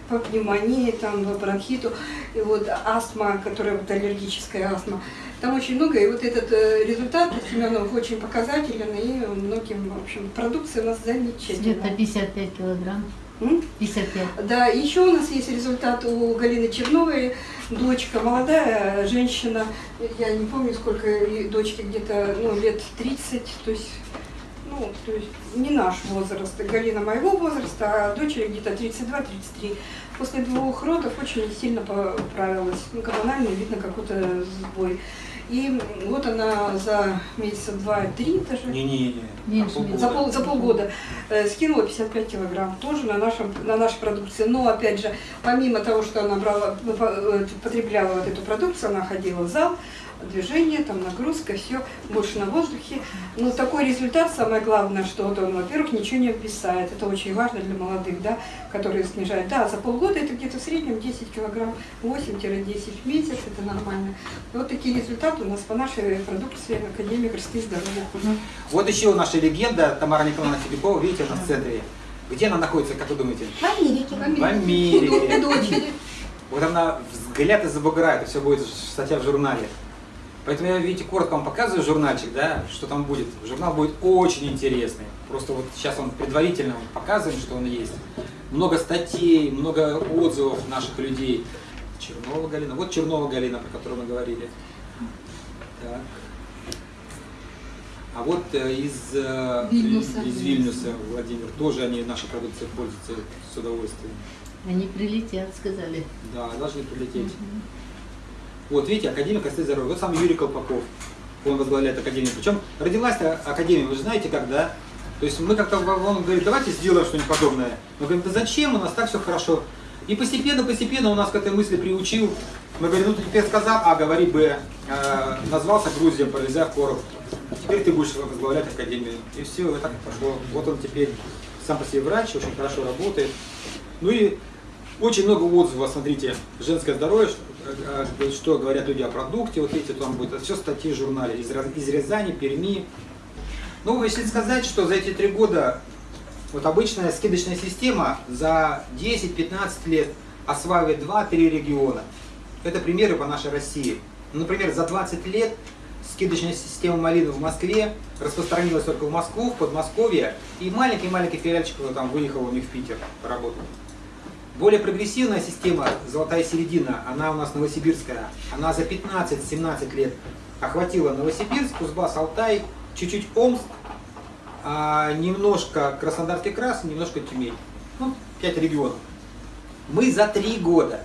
по пневмонии, там, по бронхиту, и вот астма, которая вот аллергическая астма. Там очень много, и вот этот результат Семенов очень показателен, и многим, в общем, продукция у нас Где-то замечательная. 55 килограмм. 55. Да, еще у нас есть результат у Галины Черновой, дочка, молодая женщина, я не помню, сколько дочке, где-то ну, лет 30, то есть, ну, то есть не наш возраст, Галина моего возраста, а дочери где-то 32-33. После двух родов очень сильно поправилась, ну, гормонально видно какой-то сбой. И вот она за месяца два-три даже, Не-не-не. Меньше, на полгода. за, пол, за полгода э, скинула 55 килограмм, тоже на, нашем, на нашей продукции. Но, опять же, помимо того, что она брала, э, потребляла вот эту продукцию, она ходила в зал, движение, там нагрузка, все, больше на воздухе. Но такой результат, самое главное, что вот он, во-первых, ничего не обвисает. Это очень важно для молодых, да, которые снижают. Да, за полгода это где-то в среднем 10 килограмм, 8-10 в месяц, это нормально. И вот такие результаты у нас по нашей продукции Академии и здоровья. Вот еще наша легенда Тамара Николаевна Филиппова, видите, у нас в центре. Где она находится, как вы думаете? В Америке. В Америке. И дочери. Вот она взгляд и забуграет, и все будет статья в журнале. Поэтому я, видите, коротко вам показываю журнальчик, да, что там будет. Журнал будет очень интересный. Просто вот сейчас он предварительно вам показывает, что он есть. Много статей, много отзывов наших людей. Чернова Галина. Вот Чернова Галина, про которую мы говорили. Так. А вот э, из, э, Вильнюса. из Вильнюса, Владимир, тоже они нашей продукцией пользуются с удовольствием. Они прилетят, сказали. Да, должны прилететь. Вот, видите, Академия и здоровья. Вот сам Юрий Колпаков, он возглавляет Академию. Причем родилась Академия, вы же знаете, когда? То есть мы как-то, он говорит, давайте сделаем что-нибудь подобное. Мы говорим, да зачем, у нас так все хорошо. И постепенно, постепенно у нас к этой мысли приучил. Мы говорим, ну ты теперь сказал А, говори Б. Э, назвался Грузия, Парализар Коров. Теперь ты будешь возглавлять Академию. И все, и так пошло. Вот он теперь сам по себе врач, очень хорошо работает. Ну и очень много отзывов, смотрите, женское здоровье, что, э, что говорят люди о продукте, вот видите, там будет все статьи в журнале из, из Рязани, Перми. Ну, если сказать, что за эти три года вот обычная скидочная система за 10-15 лет осваивает 2-3 региона. Это примеры по нашей России. Ну, Например, за 20 лет скидочная система малины в Москве распространилась только в Москву, в Подмосковье, и маленький-маленький филиальчик там выехал у них в Питер поработать. Более прогрессивная система «Золотая середина», она у нас новосибирская, она за 15-17 лет охватила Новосибирск, Кузбасс, Алтай, чуть-чуть Омск, а немножко Краснодарский край, немножко Тюмень. Ну, 5 регионов. Мы за 3 года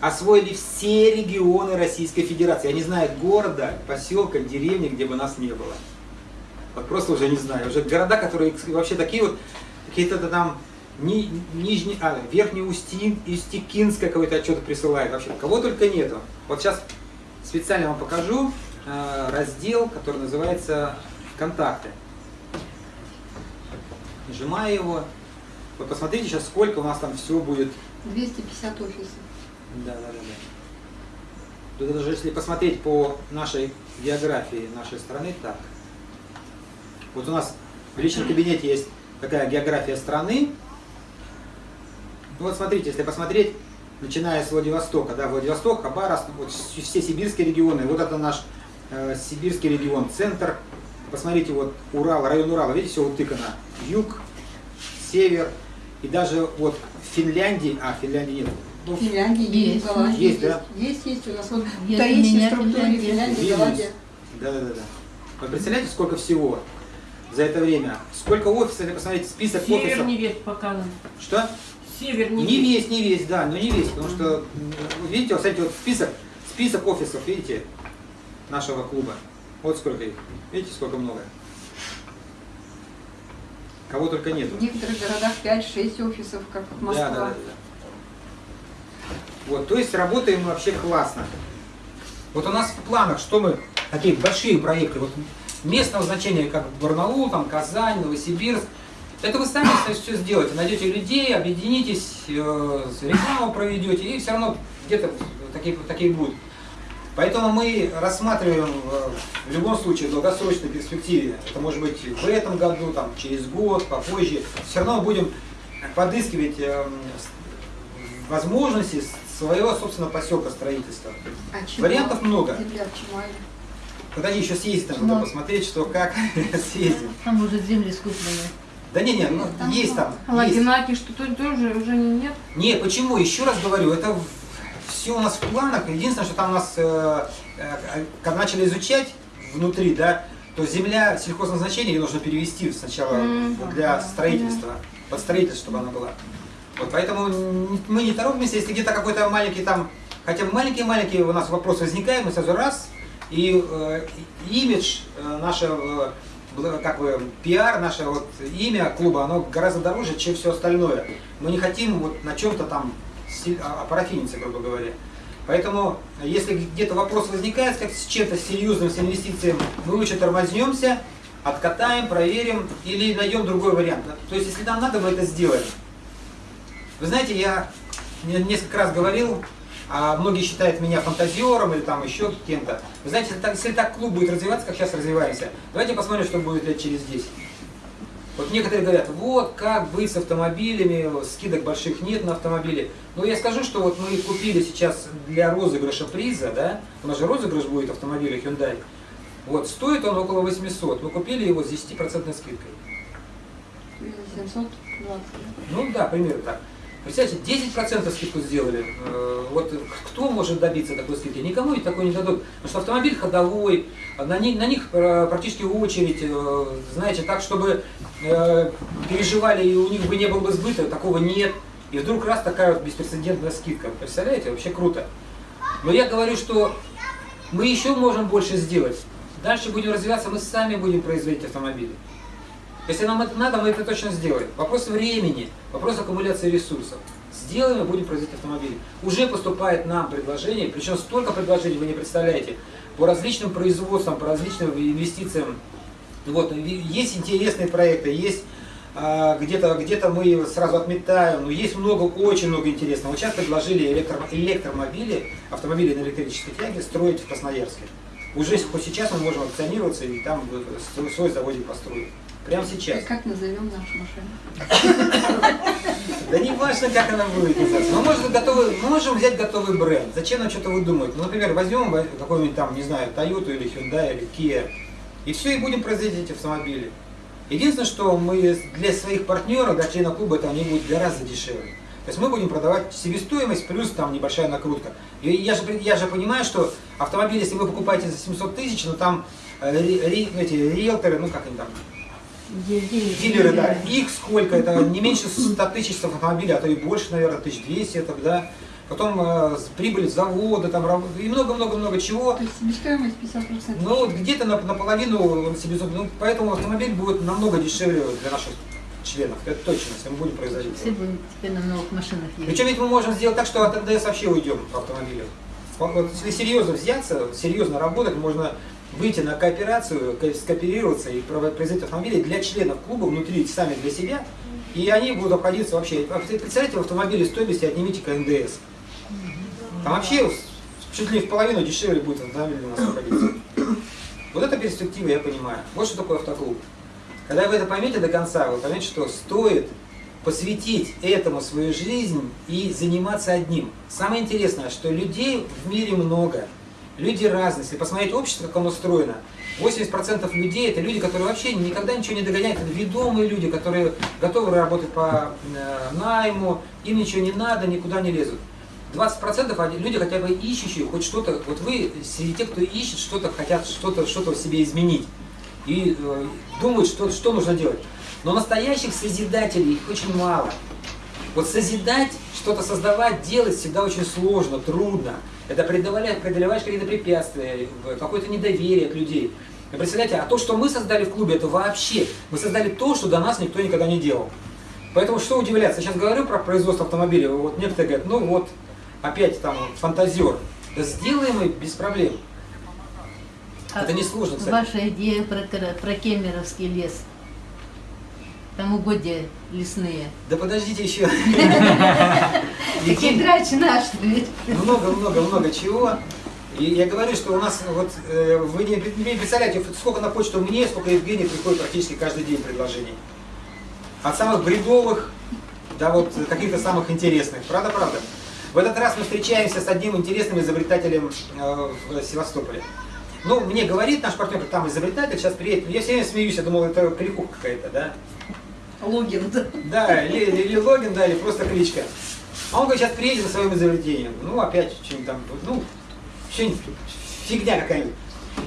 освоили все регионы Российской Федерации. Я не знаю города, поселка, деревни, где бы нас не было. Вот просто уже не знаю. Уже города, которые вообще такие вот, какие-то там ни, нижний, а, верхний Устин, Устикинское какой-то отчет присылает. Вообще, кого только нету. Вот сейчас специально вам покажу э, раздел, который называется «Контакты». Нажимаю его. Вот посмотрите сейчас, сколько у нас там все будет 250 офисов. да, да, да, да. Тут даже если посмотреть по нашей географии нашей страны, так. Вот у нас в личном кабинете есть такая география страны. Ну вот смотрите, если посмотреть, начиная с Владивостока, да, Владивосток, Хабаровск, вот все сибирские регионы, вот это наш э, Сибирский регион, центр. Посмотрите, вот Урал, район Урала, видите, все утыкано. Юг, север и даже вот в Финляндии, а, Финляндии нет. Ну, В Финляндии Есть. есть, Голландии Есть, да? Есть, есть у нас вот структуре Финляндия. Финляндия, Вильнюс. Голландия. Да, да, да, да. Вы представляете, сколько всего за это время? Сколько офисов, посмотрите, список Север офисов. не весь показан. Что? Север не, Не весь. весь, не весь, да, но не весь, потому что, видите, вот, смотрите, вот список, список офисов, видите, нашего клуба. Вот сколько их. Видите, сколько много. Кого только нет. В некоторых городах 5-6 офисов, как Москва. Да, да, да, да. Вот, то есть работаем мы вообще классно. Вот у нас в планах, что мы, такие большие проекты, вот местного значения, как Барнаул, там, Казань, Новосибирск, это вы сами все сделаете, найдете людей, объединитесь, э, рекламу проведете, и все равно где-то такие, такие будут. Поэтому мы рассматриваем э, в любом случае в долгосрочной перспективе, это может быть в этом году, там, через год, попозже, все равно будем подыскивать э, возможности своего собственного поселка строительства. А? Вариантов много. Земля в. Подожди, еще съездить там, надо посмотреть, что как съездим. Там уже земли скуплены. Да не, не, ну, там есть там. А есть. Лагинаки что-то тоже уже нет. Не, почему? Еще раз говорю, это все у нас в планах. Единственное, что там у нас, э, э, когда начали изучать внутри, да, то земля сельхозназначения ее нужно перевести сначала М, для ага, строительства, под строительство, чтобы она была. Вот поэтому мы не торопимся, если где-то какой-то маленький там, хотя бы маленькие-маленькие у нас вопросы возникают, мы сразу раз, и э, имидж э, нашего, как бы, пиар, наше вот имя клуба, оно гораздо дороже, чем все остальное. Мы не хотим вот на чем-то там а- опарафиниться, грубо говоря. Поэтому, если где-то вопрос возникает как с чем-то серьезным, с инвестициями, мы лучше тормознемся, откатаем, проверим или найдем другой вариант. То есть, если нам надо, мы это сделаем. Вы знаете, я не- несколько раз говорил, а многие считают меня фантазером или там еще кем-то. Вы знаете, если так, если так клуб будет развиваться, как сейчас развиваемся, давайте посмотрим, что будет лет через 10. Вот некоторые говорят, вот как быть с автомобилями, скидок больших нет на автомобили. Но я скажу, что вот мы купили сейчас для розыгрыша приза, да, у нас же розыгрыш будет автомобиля Hyundai. Вот, стоит он около 800. Мы купили его с 10% скидкой. 720. Ну да, примерно так. Представляете, 10% скидку сделали. Э, Вот кто может добиться такой скидки? Никому ведь такой не дадут. Потому что автомобиль ходовой, на них, на них практически очередь, э, знаете, так, чтобы э, переживали и у них бы не было бы сбыта, такого нет. И вдруг раз такая вот беспрецедентная скидка. Представляете, вообще круто. Но я говорю, что мы еще можем больше сделать. Дальше будем развиваться, мы сами будем производить автомобили. Если нам это надо, мы это точно сделаем. Вопрос времени, вопрос аккумуляции ресурсов. Сделаем и будем производить автомобили. Уже поступает нам предложение, причем столько предложений вы не представляете, по различным производствам, по различным инвестициям. Вот, есть интересные проекты, есть а, где-то где мы сразу отметаем, но есть много, очень много интересного. Вот сейчас предложили электро, электромобили, автомобили на электрической тяге строить в Красноярске. Уже хоть сейчас мы можем акционироваться и там свой заводик построить. Прямо сейчас. Как назовем нашу машину? Да не важно, как она будет называться. Мы можем, готовы, мы можем взять готовый бренд. Зачем нам что-то выдумывать? Ну, например, возьмем какой-нибудь там, не знаю, Toyota или Hyundai или Kia. И все, и будем производить эти автомобили. Единственное, что мы для своих партнеров, для членов клуба, это они будут гораздо дешевле. То есть мы будем продавать себестоимость плюс там небольшая накрутка. И я же, я же понимаю, что автомобиль, если вы покупаете за 700 тысяч, но там э, ри- эти риэлторы, ну как они там, Дилеры, да, их сколько, это не меньше 100 тысяч автомобилей, а то и больше, наверное, 1200 это, да. Потом э, прибыль завода, там, и много-много-много чего. То есть себестоимость 50%. Ну, вот где-то на, наполовину он себе, зуб- ну, поэтому автомобиль будет намного дешевле для наших членов, это точно, если мы будем производить. Все будем теперь на новых машинах ездить. Причем ведь мы можем сделать так, что от НДС вообще уйдем по автомобилю. Вот если серьезно взяться, серьезно работать, можно выйти на кооперацию, ко- скооперироваться и производить автомобили для членов клуба внутри, сами для себя, и они будут обходиться вообще. Представляете, в автомобиле стоимости отнимите КНДС. Там вообще чуть ли в половину дешевле будет автомобиль у нас обходиться. Вот это перспектива, я понимаю. Вот что такое автоклуб. Когда вы это поймете до конца, вы поймете, что стоит посвятить этому свою жизнь и заниматься одним. Самое интересное, что людей в мире много. Люди разные. Если посмотреть общество, как оно устроено, 80% людей это люди, которые вообще никогда ничего не догоняют. Это ведомые люди, которые готовы работать по э, найму, им ничего не надо, никуда не лезут. 20% они- люди хотя бы ищущие хоть что-то, вот вы среди тех, кто ищет что-то, хотят что-то что в себе изменить и э, думают, что, что нужно делать. Но настоящих созидателей их очень мало. Вот созидать, что-то создавать, делать всегда очень сложно, трудно. Это преодолеваешь, преодолеваешь какие-то препятствия, какое-то недоверие к людей. И представляете, а то, что мы создали в клубе, это вообще, мы создали то, что до нас никто никогда не делал. Поэтому что удивляться, я сейчас говорю про производство автомобилей, вот некоторые говорят, ну вот, опять там фантазер. Да сделаем и без проблем. А Это не сложно, кстати. Ваша идея про, про Кемеровский лес. Там угодья лесные. Да подождите еще. Такие грач наш, ведь. Много-много-много чего. И я говорю, что у нас вот э, вы не, пред- не представляете, сколько на почту мне, сколько Евгений приходит практически каждый день предложений. От самых бредовых до вот каких-то самых интересных. Правда, правда. В этот раз мы встречаемся с одним интересным изобретателем э, в Севастополе. Ну, мне говорит наш партнер, там изобретатель, сейчас приедет. Я все время смеюсь, я думал, это кликуха какая-то, да? Логин, да. Да, или, или логин, да, или просто кличка. А он говорит, сейчас приедет за своим изобретением. Ну, опять что-нибудь там, ну, что-нибудь, фигня какая-нибудь.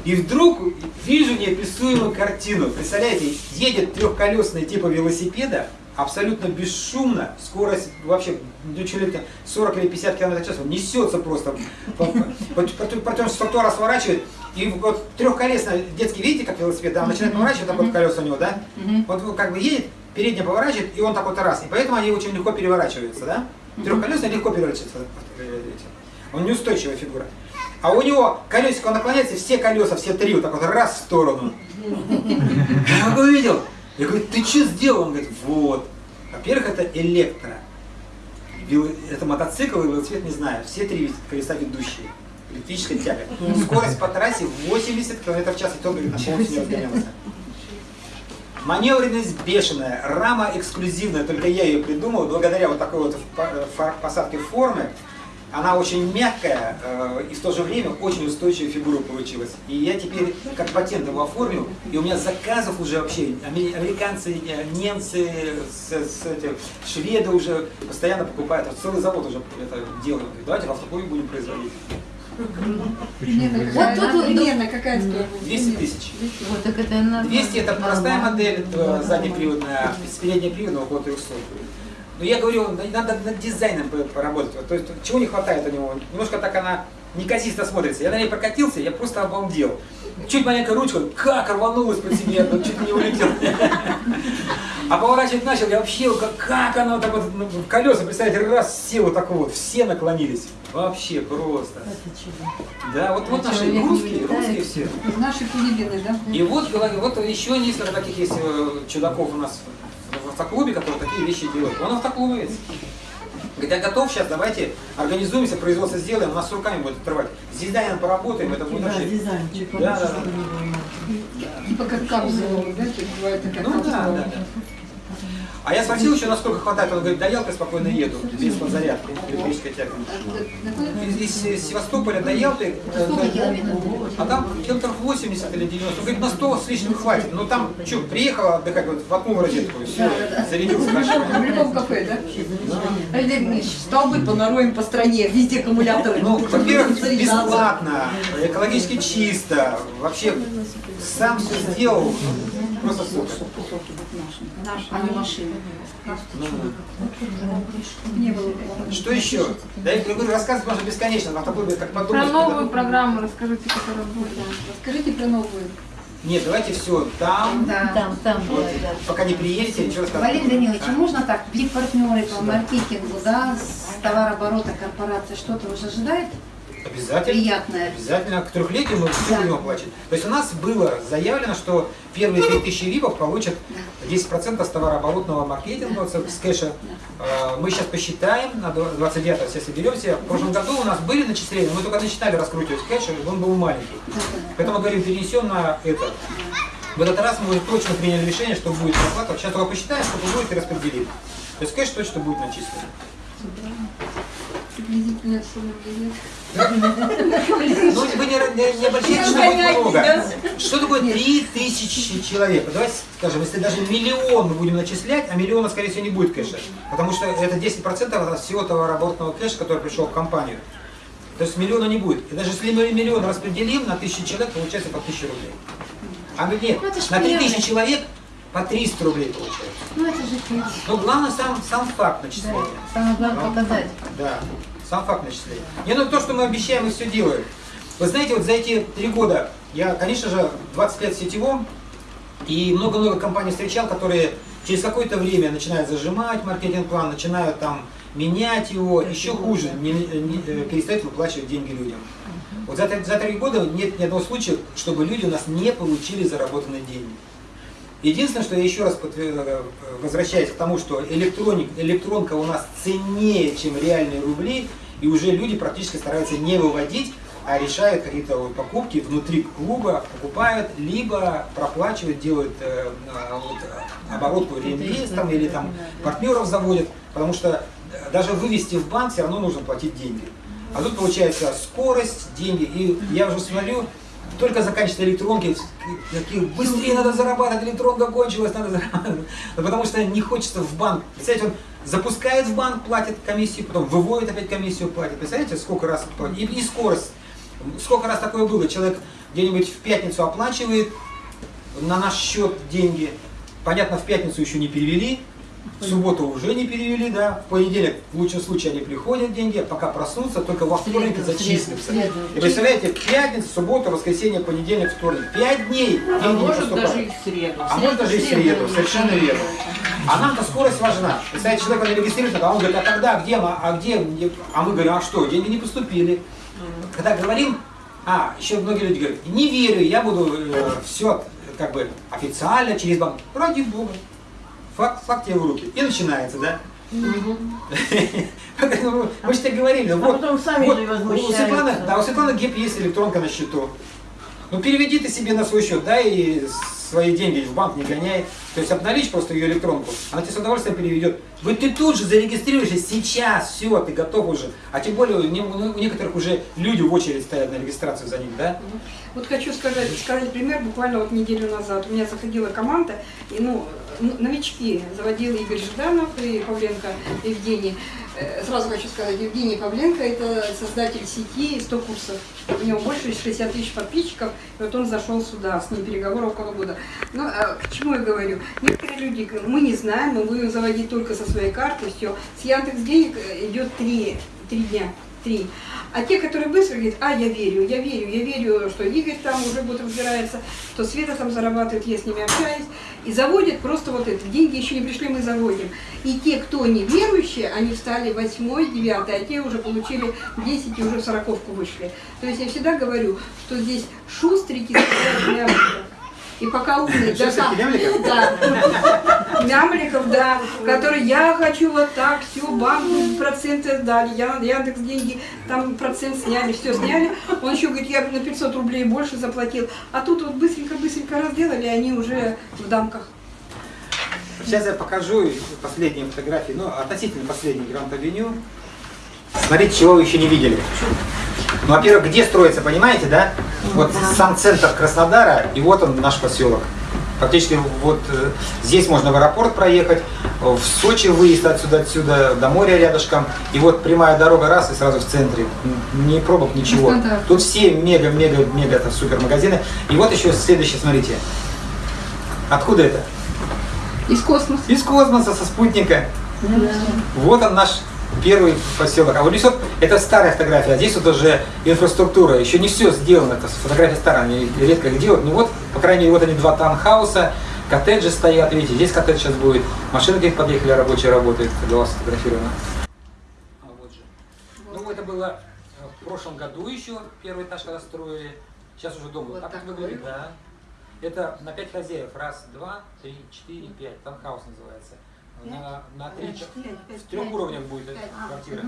И вдруг вижу неописуемую картину. Представляете, едет трехколесный типа велосипеда, абсолютно бесшумно, скорость вообще ну, там 40 или 50 км в час, он несется просто, потом с тротуара сворачивает, и вот трехколесный детский, видите, как велосипед, да, он начинает поворачивать, так вот колеса у него, да, вот как бы едет, передняя поворачивает, и он так вот раз, и поэтому они очень легко переворачиваются, да, трехколесный легко переворачивается, э, он неустойчивая фигура. А у него колесико наклоняется, все колеса, все три, вот так вот раз в сторону. Я его увидел. Я говорю, ты что сделал? Он говорит, вот. Во-первых, это электро. Это мотоцикл и велосипед, не знаю. Все три колеса ведущие. Электрическая тяга. Скорость по трассе 80 км в час, и то, говорит, на полностью не разгонялся. Маневренность бешеная, рама эксклюзивная, только я ее придумал, благодаря вот такой вот посадке формы. Она очень мягкая э, и в то же время очень устойчивая фигура получилась. И я теперь как патент его оформил, и у меня заказов уже вообще, аме- американцы, э, немцы, с, с эти, шведы уже постоянно покупают, целый завод уже это. Говорит, Давайте в автоклубе будем производить. Вот тут примерно какая стоимость? 200 тысяч. Вот так это нормально. 200 это простая модель, заднеприводная, с переднеприводной около 300. Но я говорю, на- надо над дизайном по- поработать. То есть чего не хватает у него? Немножко так она неказисто смотрится. Я на ней прокатился, я просто обалдел. Чуть маленькая ручка, как рванулась под себе, чуть не улетел. А поворачивать начал, я вообще, как, как оно так вот, ну, в колеса, представляете, раз, все вот так вот, все наклонились. Вообще просто. Это чудо. Да, вот, вот наши русские, русские все. Наши филиппины, да? И вот, вот еще несколько таких есть э, чудаков у нас в автоклубе, которые такие вещи делают. Он автоклубовец. Говорит, я готов сейчас, давайте организуемся, производство сделаем, у нас с руками будет отрывать. С дизайном поработаем, это будет Да, вообще... дизайнчик. Да, да, да. не было. Типа как капсула, да? Типа бывает такая Ну да, капсула. да, да. А я спросил еще, насколько хватает, он говорит, до Ялты спокойно еду, без подзарядки, электрическая тяга. Из, из Севастополя до Ялты, э, да, а там километров 80 или 90, он говорит, на 100 с лишним хватит. Ну там, что, приехала отдыхать, вот воткнул розетку, все, зарядился В любом, в хорошо. любом кафе, да? Олег Ильич, столбы понароем по стране, везде аккумуляторы. Ну, во-первых, бесплатно, экологически чисто, вообще сам все сделал, просто супер. А не машины. Ну, Не было. Что еще? Да я говорю, рассказывать можно бесконечно, на такой как Про подумать. новую программу расскажите, которая будет. Расскажите про новую. Нет, давайте все, там, Там, там, да, да. пока не приедете, ничего рассказывать. Валерий Данилович, а А? можно так, партнеры по маркетингу, да, с товарооборота корпорации что-то уже ожидает Обязательно. приятное? Обязательно к трехлетию мы все Да. будем оплачивать. То есть у нас было заявлено, что первые 3000 ВИПов получат 10% с товарооборотного маркетинга вот с кэша. Э, Мы сейчас посчитаем, на 29 все соберемся. В прошлом году у нас были начисления, мы только начинали раскручивать кэш, он был маленький. Поэтому говорим, перенесем на это. В этот раз мы уже точно приняли решение, что будет зарплата. Сейчас только посчитаем, сколько будет и распределим. То есть кэш точно будет начислен. Приблизительная сумма будет. Ну, вы не, не, не обольщайтесь, что будет много. Что такое 3000 человек? Давайте скажем, если даже миллион мы будем начислять, а миллиона, скорее всего, не будет кэша. Потому что это 10% от всего товарооборотного кэша, который пришел в компанию. То есть миллиона не будет. И даже если мы миллион распределим на тысячу человек, получается по 1000 рублей. А нет, Ну, на 3000 миллионы. человек по 300 рублей получается. Ну это же фиг. Но главное сам, сам факт Да. начисления. Самое главное показать. Да, сам факт начисления. Не, ну то, что мы обещаем, мы все делаем. Вы знаете, вот за эти три года, я, конечно же, 20 лет сетевом, и много-много компаний встречал, которые через какое-то время начинают зажимать маркетинг-план, начинают там менять его, еще хуже, не, не- э, перестают выплачивать деньги людям. Вот за три года нет ни одного случая, чтобы люди у нас не получили заработанные деньги. Единственное, что я еще раз э, возвращаюсь к тому, что электроник, электронка у нас ценнее, чем реальные рубли, и уже люди практически стараются не выводить, а решают какие-то вот покупки внутри клуба, покупают, либо проплачивают, делают э, а, вот, э, оборотку реинвестом или там партнеров заводят, потому что э, даже вывести в банк все равно нужно платить деньги. А тут получается скорость, деньги, и я уже смотрю, только заканчиваются электронки, какие быстрее надо зарабатывать, электронка кончилась, надо зарабатывать. Ну, потому что не хочется в банк. Представляете, он запускает в банк, платит комиссию, потом выводит опять комиссию, платит. Представляете, сколько раз? И, и скорость. Сколько раз такое было? Человек где-нибудь в пятницу оплачивает на наш счет деньги. Понятно, в пятницу еще не перевели, в субботу уже не перевели, да. В понедельник, в лучшем случае, они приходят деньги, а пока проснутся, только во вторник Среду, зачислятся. среду. И представляете, пятница, суббота, воскресенье, понедельник, вторник. Пять дней А деньги не может поступают. даже и в среду. А может даже и в среду, совершенно верно. А нам-то скорость важна. Представляете, человек он регистрируется, а он говорит, а когда, где, а где, мне?» а мы говорим, а что, деньги не поступили. Когда говорим, а, еще многие люди говорят, не верю, я буду все как бы официально через банк. Ради бога. Факт, факт тебе в руки. И начинается, да? Ну, Мы же так говорили. А вот, потом сами вот, у Светланы, да, у Светланы Геп есть электронка на счету. Ну переведи ты себе на свой счет, да, и свои деньги в банк не гоняй. То есть обналичь просто ее электронку, она тебе с удовольствием переведет. Вы ты тут же зарегистрируешься сейчас, все, ты готов уже. А тем более у не- у некоторых уже люди в очередь стоят на регистрацию за них, да? Вот хочу сказать, сказать пример. Буквально вот неделю назад у меня заходила команда, и ну, ну, новички заводил Игорь Жданов и Павленко Евгений. Э, Сразу хочу сказать, Евгений Павленко – это создатель сети 100 курсов. У него больше 60 тысяч подписчиков, и вот он зашел сюда, с ним переговоры около года. Ну, а к чему я говорю? Некоторые люди мы не знаем, мы будем заводить только со своей карты, все. С Яндекс денег идет три, три дня, три. А те, которые быстро говорят, а, я верю, я верю, я верю, что Игорь там уже год разбирается, что Света там зарабатывает, я с ними общаюсь, и заводят просто вот это, деньги еще не пришли, мы заводим. И те, кто не верующие, они встали восьмой, девятый, а те уже получили 10 и уже в сороковку вышли. То есть я всегда говорю, что здесь шустрики мямликов. И пока умный, да, да, мямликов, да, которые я хочу вот так, все, банк проценты дали, я Яндекс деньги, там процент сняли, все сняли. Он еще говорит, я на 500 рублей больше заплатил. А тут вот быстренько-быстренько разделали, они уже в дамках. Сейчас я покажу последние фотографии, ну, относительно последний Гранд Авеню. Смотрите, чего вы еще не видели. Ну, во-первых, где строится, понимаете, да? Вот сам центр Краснодара, и вот он наш поселок. Фактически вот э, здесь можно в аэропорт проехать, в Сочи выезд отсюда, отсюда, до моря рядышком, и вот прямая дорога раз и сразу в центре. Ни пробок, ничего. Стандарт. Тут все мега-мега-мега это супермагазины. И вот еще следующее, смотрите. Откуда это? Из космоса. Из космоса, со спутника. Вот он наш первый поселок. А вот здесь вот, это старая фотография, а здесь вот уже инфраструктура. Еще не все сделано, это фотография старая, они редко их делают. Ну вот, по крайней мере, вот они два таунхауса, коттеджи стоят, видите, здесь коттедж сейчас будет. Машины где подъехали, рабочие работают, для вас сфотографировано. А вот же. Ну, это было э, в прошлом году еще, первый этаж когда строили. Сейчас уже дом Вот так такой. выглядит, да. Это на пять хозяев. Раз, два, три, четыре, пять. Таунхаус называется. На, на три, ча- в трех уровнях будет эта квартира.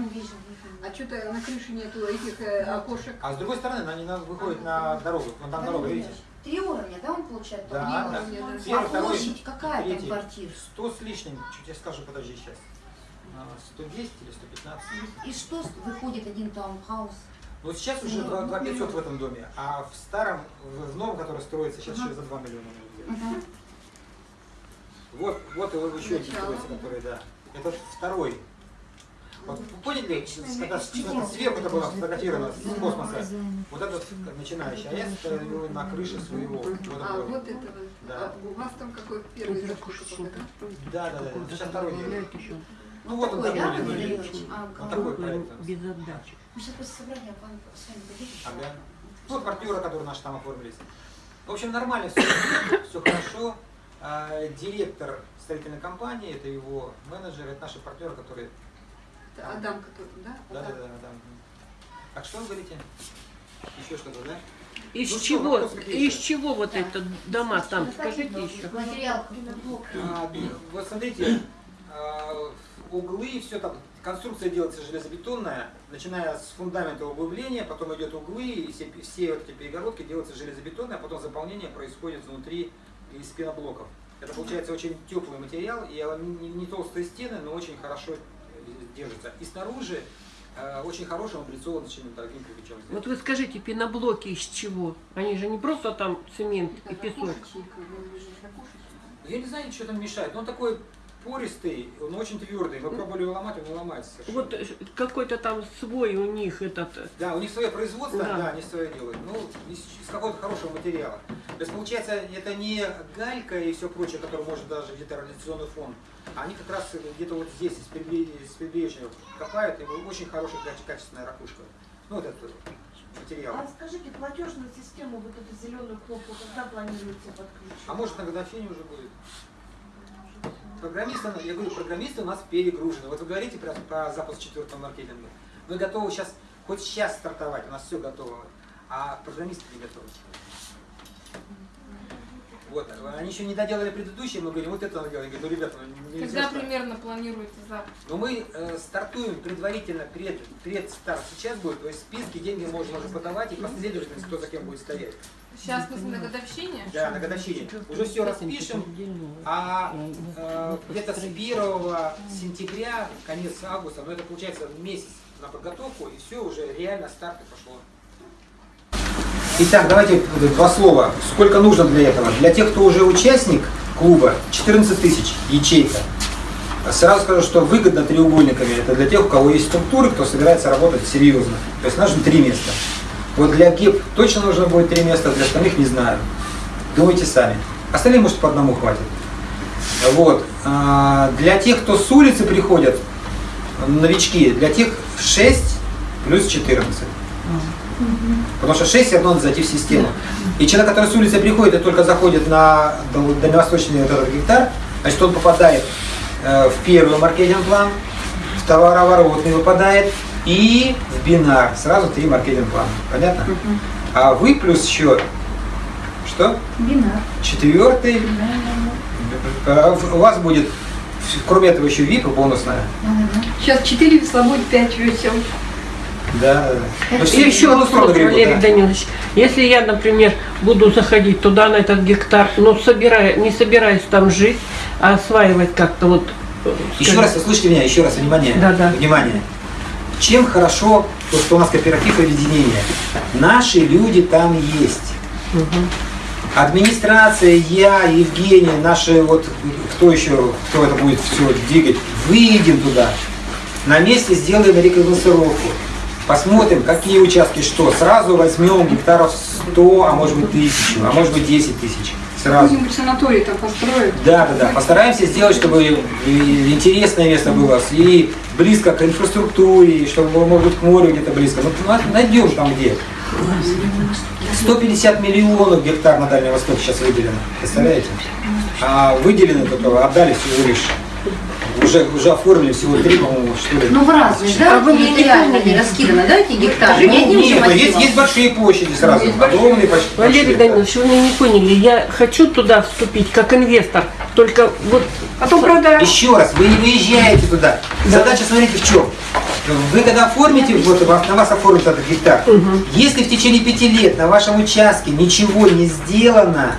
А что-то на крыше нету этих э, окошек. А с другой стороны, они на- выходят на дорогу. Вон там дорога, видите? Три уровня, да, он получает? Да, Три да. Первый, А площадь какая там третий. квартир? Сто с лишним, чуть я скажу, подожди сейчас. А, 110 или 115? И что выходит один таунхаус? Но сейчас уже 2, 2 500 в этом доме, а в старом, в новом, который строится, сейчас еще за 2 миллиона. сделать. Вот, вот его еще один который, да. Это второй. Вот вы поняли, когда сверху это было сфотографировано с космоса, вот этот начинающий, а я стою на крыше своего. Вот это А, вот. вот это вот. Да. А у вас там какой первый пока, да? Да, да. Сейчас второй еще Ну вот он Такой, да? А, кого? такой проект. у нас. без отдачи. Мы сейчас после собрания к вам с вами поедем. Ага. Ну, партнеры, которые наши там оформились. В общем, нормально все, все хорошо. А, директор строительной компании, это его менеджер, это наши партнеры, которые... Это Адам, который, да? Да, да, Адам. да, да. Так что вы говорите? Еще что-то, да? Из Ну что, чего, какие из чего вот это дома там, скажите еще? Материал. А, вот смотрите, а, углы, все там, конструкция делается железобетонная, начиная с фундамента углубления, потом идет углы, и все, все вот эти перегородки делаются железобетонные, а потом заполнение происходит внутри из пеноблоков. Это получается очень теплый материал, и не, не толстые стены, но очень хорошо держится. И снаружи э, очень хорошим облицованным дорогим кирпичом. сделано. Вот вы скажите, пеноблоки из чего? Они же не просто там цемент и Это песок. же ракушечник. Я не знаю, что там мешает, но такой пористый, он очень твердый. Мы пробовали его ломать, он не ломается совершенно. Вот э, какой-то там свой у них этот. э, Да, у них свое производство, Да. да, они свое делают. Ну, из, из какого-то хорошего материала. То есть, получается, это не галька и все прочее, которое может даже где-то радиационный фон. а Они как раз где-то вот здесь, из прибре- из прибрежья копают, и очень хорошая, каче- качественная ракушка. Ну, вот этот материал. А скажите, платежную систему, вот эту зеленую кнопку, когда планируете подключить? А может на годовщине уже будет? Программисты, я говорю, программисты у нас перегружены. Вот вы говорите про, про запуск четвертого маркетинга. Мы готовы сейчас, хоть сейчас стартовать, у нас все готово. А программисты не готовы. Вот, они еще не доделали предыдущие, мы говорим, вот это надо делать. Я говорю, ну, ребята, ну, нельзя Когда так. примерно планируете запуск? Но мы э, стартуем предварительно, пред, предстарт сейчас будет, то есть списки, деньги можно уже подавать и последовательность, кто за кем будет стоять. Сейчас мы на годовщине? Да, на годовщине. Уже все распишем, а э, где-то с 1 сентября, конец августа, ну это получается месяц на подготовку, и все, уже реально старт пошло. Итак, давайте два слова. Сколько нужно для этого? Для тех, кто уже участник клуба, 14 тысяч ячейка. Сразу скажу, что выгодно треугольниками. Это для тех, у кого есть структуры, кто собирается работать серьезно. То есть нужно три места. Вот для ГИП точно нужно будет три места, для остальных не знаю. Думайте сами. Остальные, может, по одному хватит. Вот. А, Для тех, кто с улицы приходят, новички, для тех 6 плюс 14. Потому что 6 все равно надо зайти в систему. И человек, который с улицы приходит и только заходит на дал- дальневосточный этот гектар, значит, он попадает э, в первый маркетинг-план, в товарооборот не выпадает и в бинар. Сразу три маркетинг-плана. Понятно? А вы плюс еще что? Бинар. Четвертый. Э, У вас будет, кроме этого, еще VIP бонусная. Сейчас 4 весла будет 5 весел. Да, да. Ну, все еще еще вопрос, устроено грибы, Валерий да. Данилович. Если я, например, буду заходить туда, на этот гектар, но собирая, не собираюсь там жить, а осваивать как-то вот... э, Еще скажем, раз, услышьте меня, еще раз, внимание. Да, да. Внимание. Чем хорошо то, что у нас кооператив объединения? Наши люди там есть. Администрация, я, Евгений, наши вот, кто еще, кто это будет все двигать, выйдем туда. На месте сделаем рекогносцировку. Посмотрим, какие участки что. Сразу возьмем гектаров 100, а может быть 1000, а может быть 10 тысяч. Сразу. Будем санаторий там построить. Да, да, да. Постараемся сделать, чтобы интересное место было, и близко к инфраструктуре, чтобы было, может быть, к морю где-то близко. Ну, на- найдем там где. 150 миллионов гектар на Дальнем Востоке сейчас выделено. Представляете? А выделено только, отдали всего лишь. Уже, уже оформили всего три, по-моему, что ли. Ну в разные, да? А вы не прикольные? не раскиданы, да, эти гектары? Не одним же Нет, есть, есть большие площади сразу, Есть большие. огромные почти. Валерий большие. Данилович, вы меня не поняли. Я хочу туда вступить как инвестор, только вот... Потом продаем. Еще раз, вы не выезжаете туда. Задача, смотрите, в чем. Вы когда оформите, вот на вас оформит этот гектар, если в течение пяти лет на вашем участке ничего не сделано,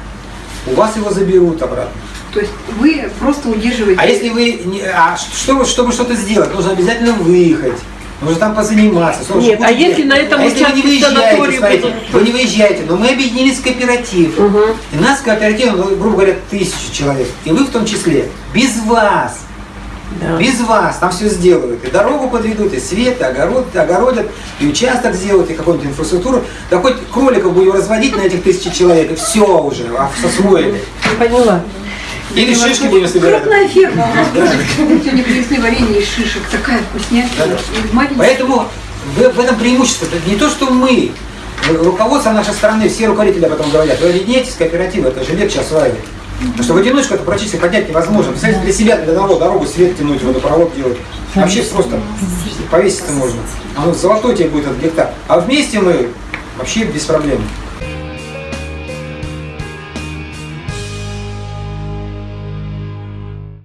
у вас его заберут обратно. То есть вы просто удерживаете. А если вы, не- а чтобы, чтобы что-то сделать, нужно обязательно выехать, Нужно там позаниматься. слушай, Нет, а если на этом а если вы не выезжаете, смотрите, будут- вы не выезжаете, но мы объединились в кооператив. Угу. И нас кооператив, ну, грубо говоря, тысячу человек. И вы в том числе. Без вас. Да. Без вас там все сделают. И дорогу подведут, и свет, и огород, и огородят, и участок сделают, и какую-нибудь инфраструктуру. Да хоть кроликов будем разводить на этих тысячи человек, и все уже, а освоили. Поняла. Или шишки будем собирать. Крупная ферма у нас тоже. Сегодня привезли варенье из шишек. Такая вкуснятина. Поэтому в, в этом преимущество. Это не то, что мы, руководство нашей страны, все руководители об этом говорят. Вы объединяйтесь, кооперативы, это же легче осваивать. Потому что в одиночку это практически поднять невозможно. Представляете, для себя, для одного дорогу, свет тянуть, водопровод делать. Вообще просто повеситься можно. Оно золотой тебе будет этот гектар. А вместе мы вообще без проблем.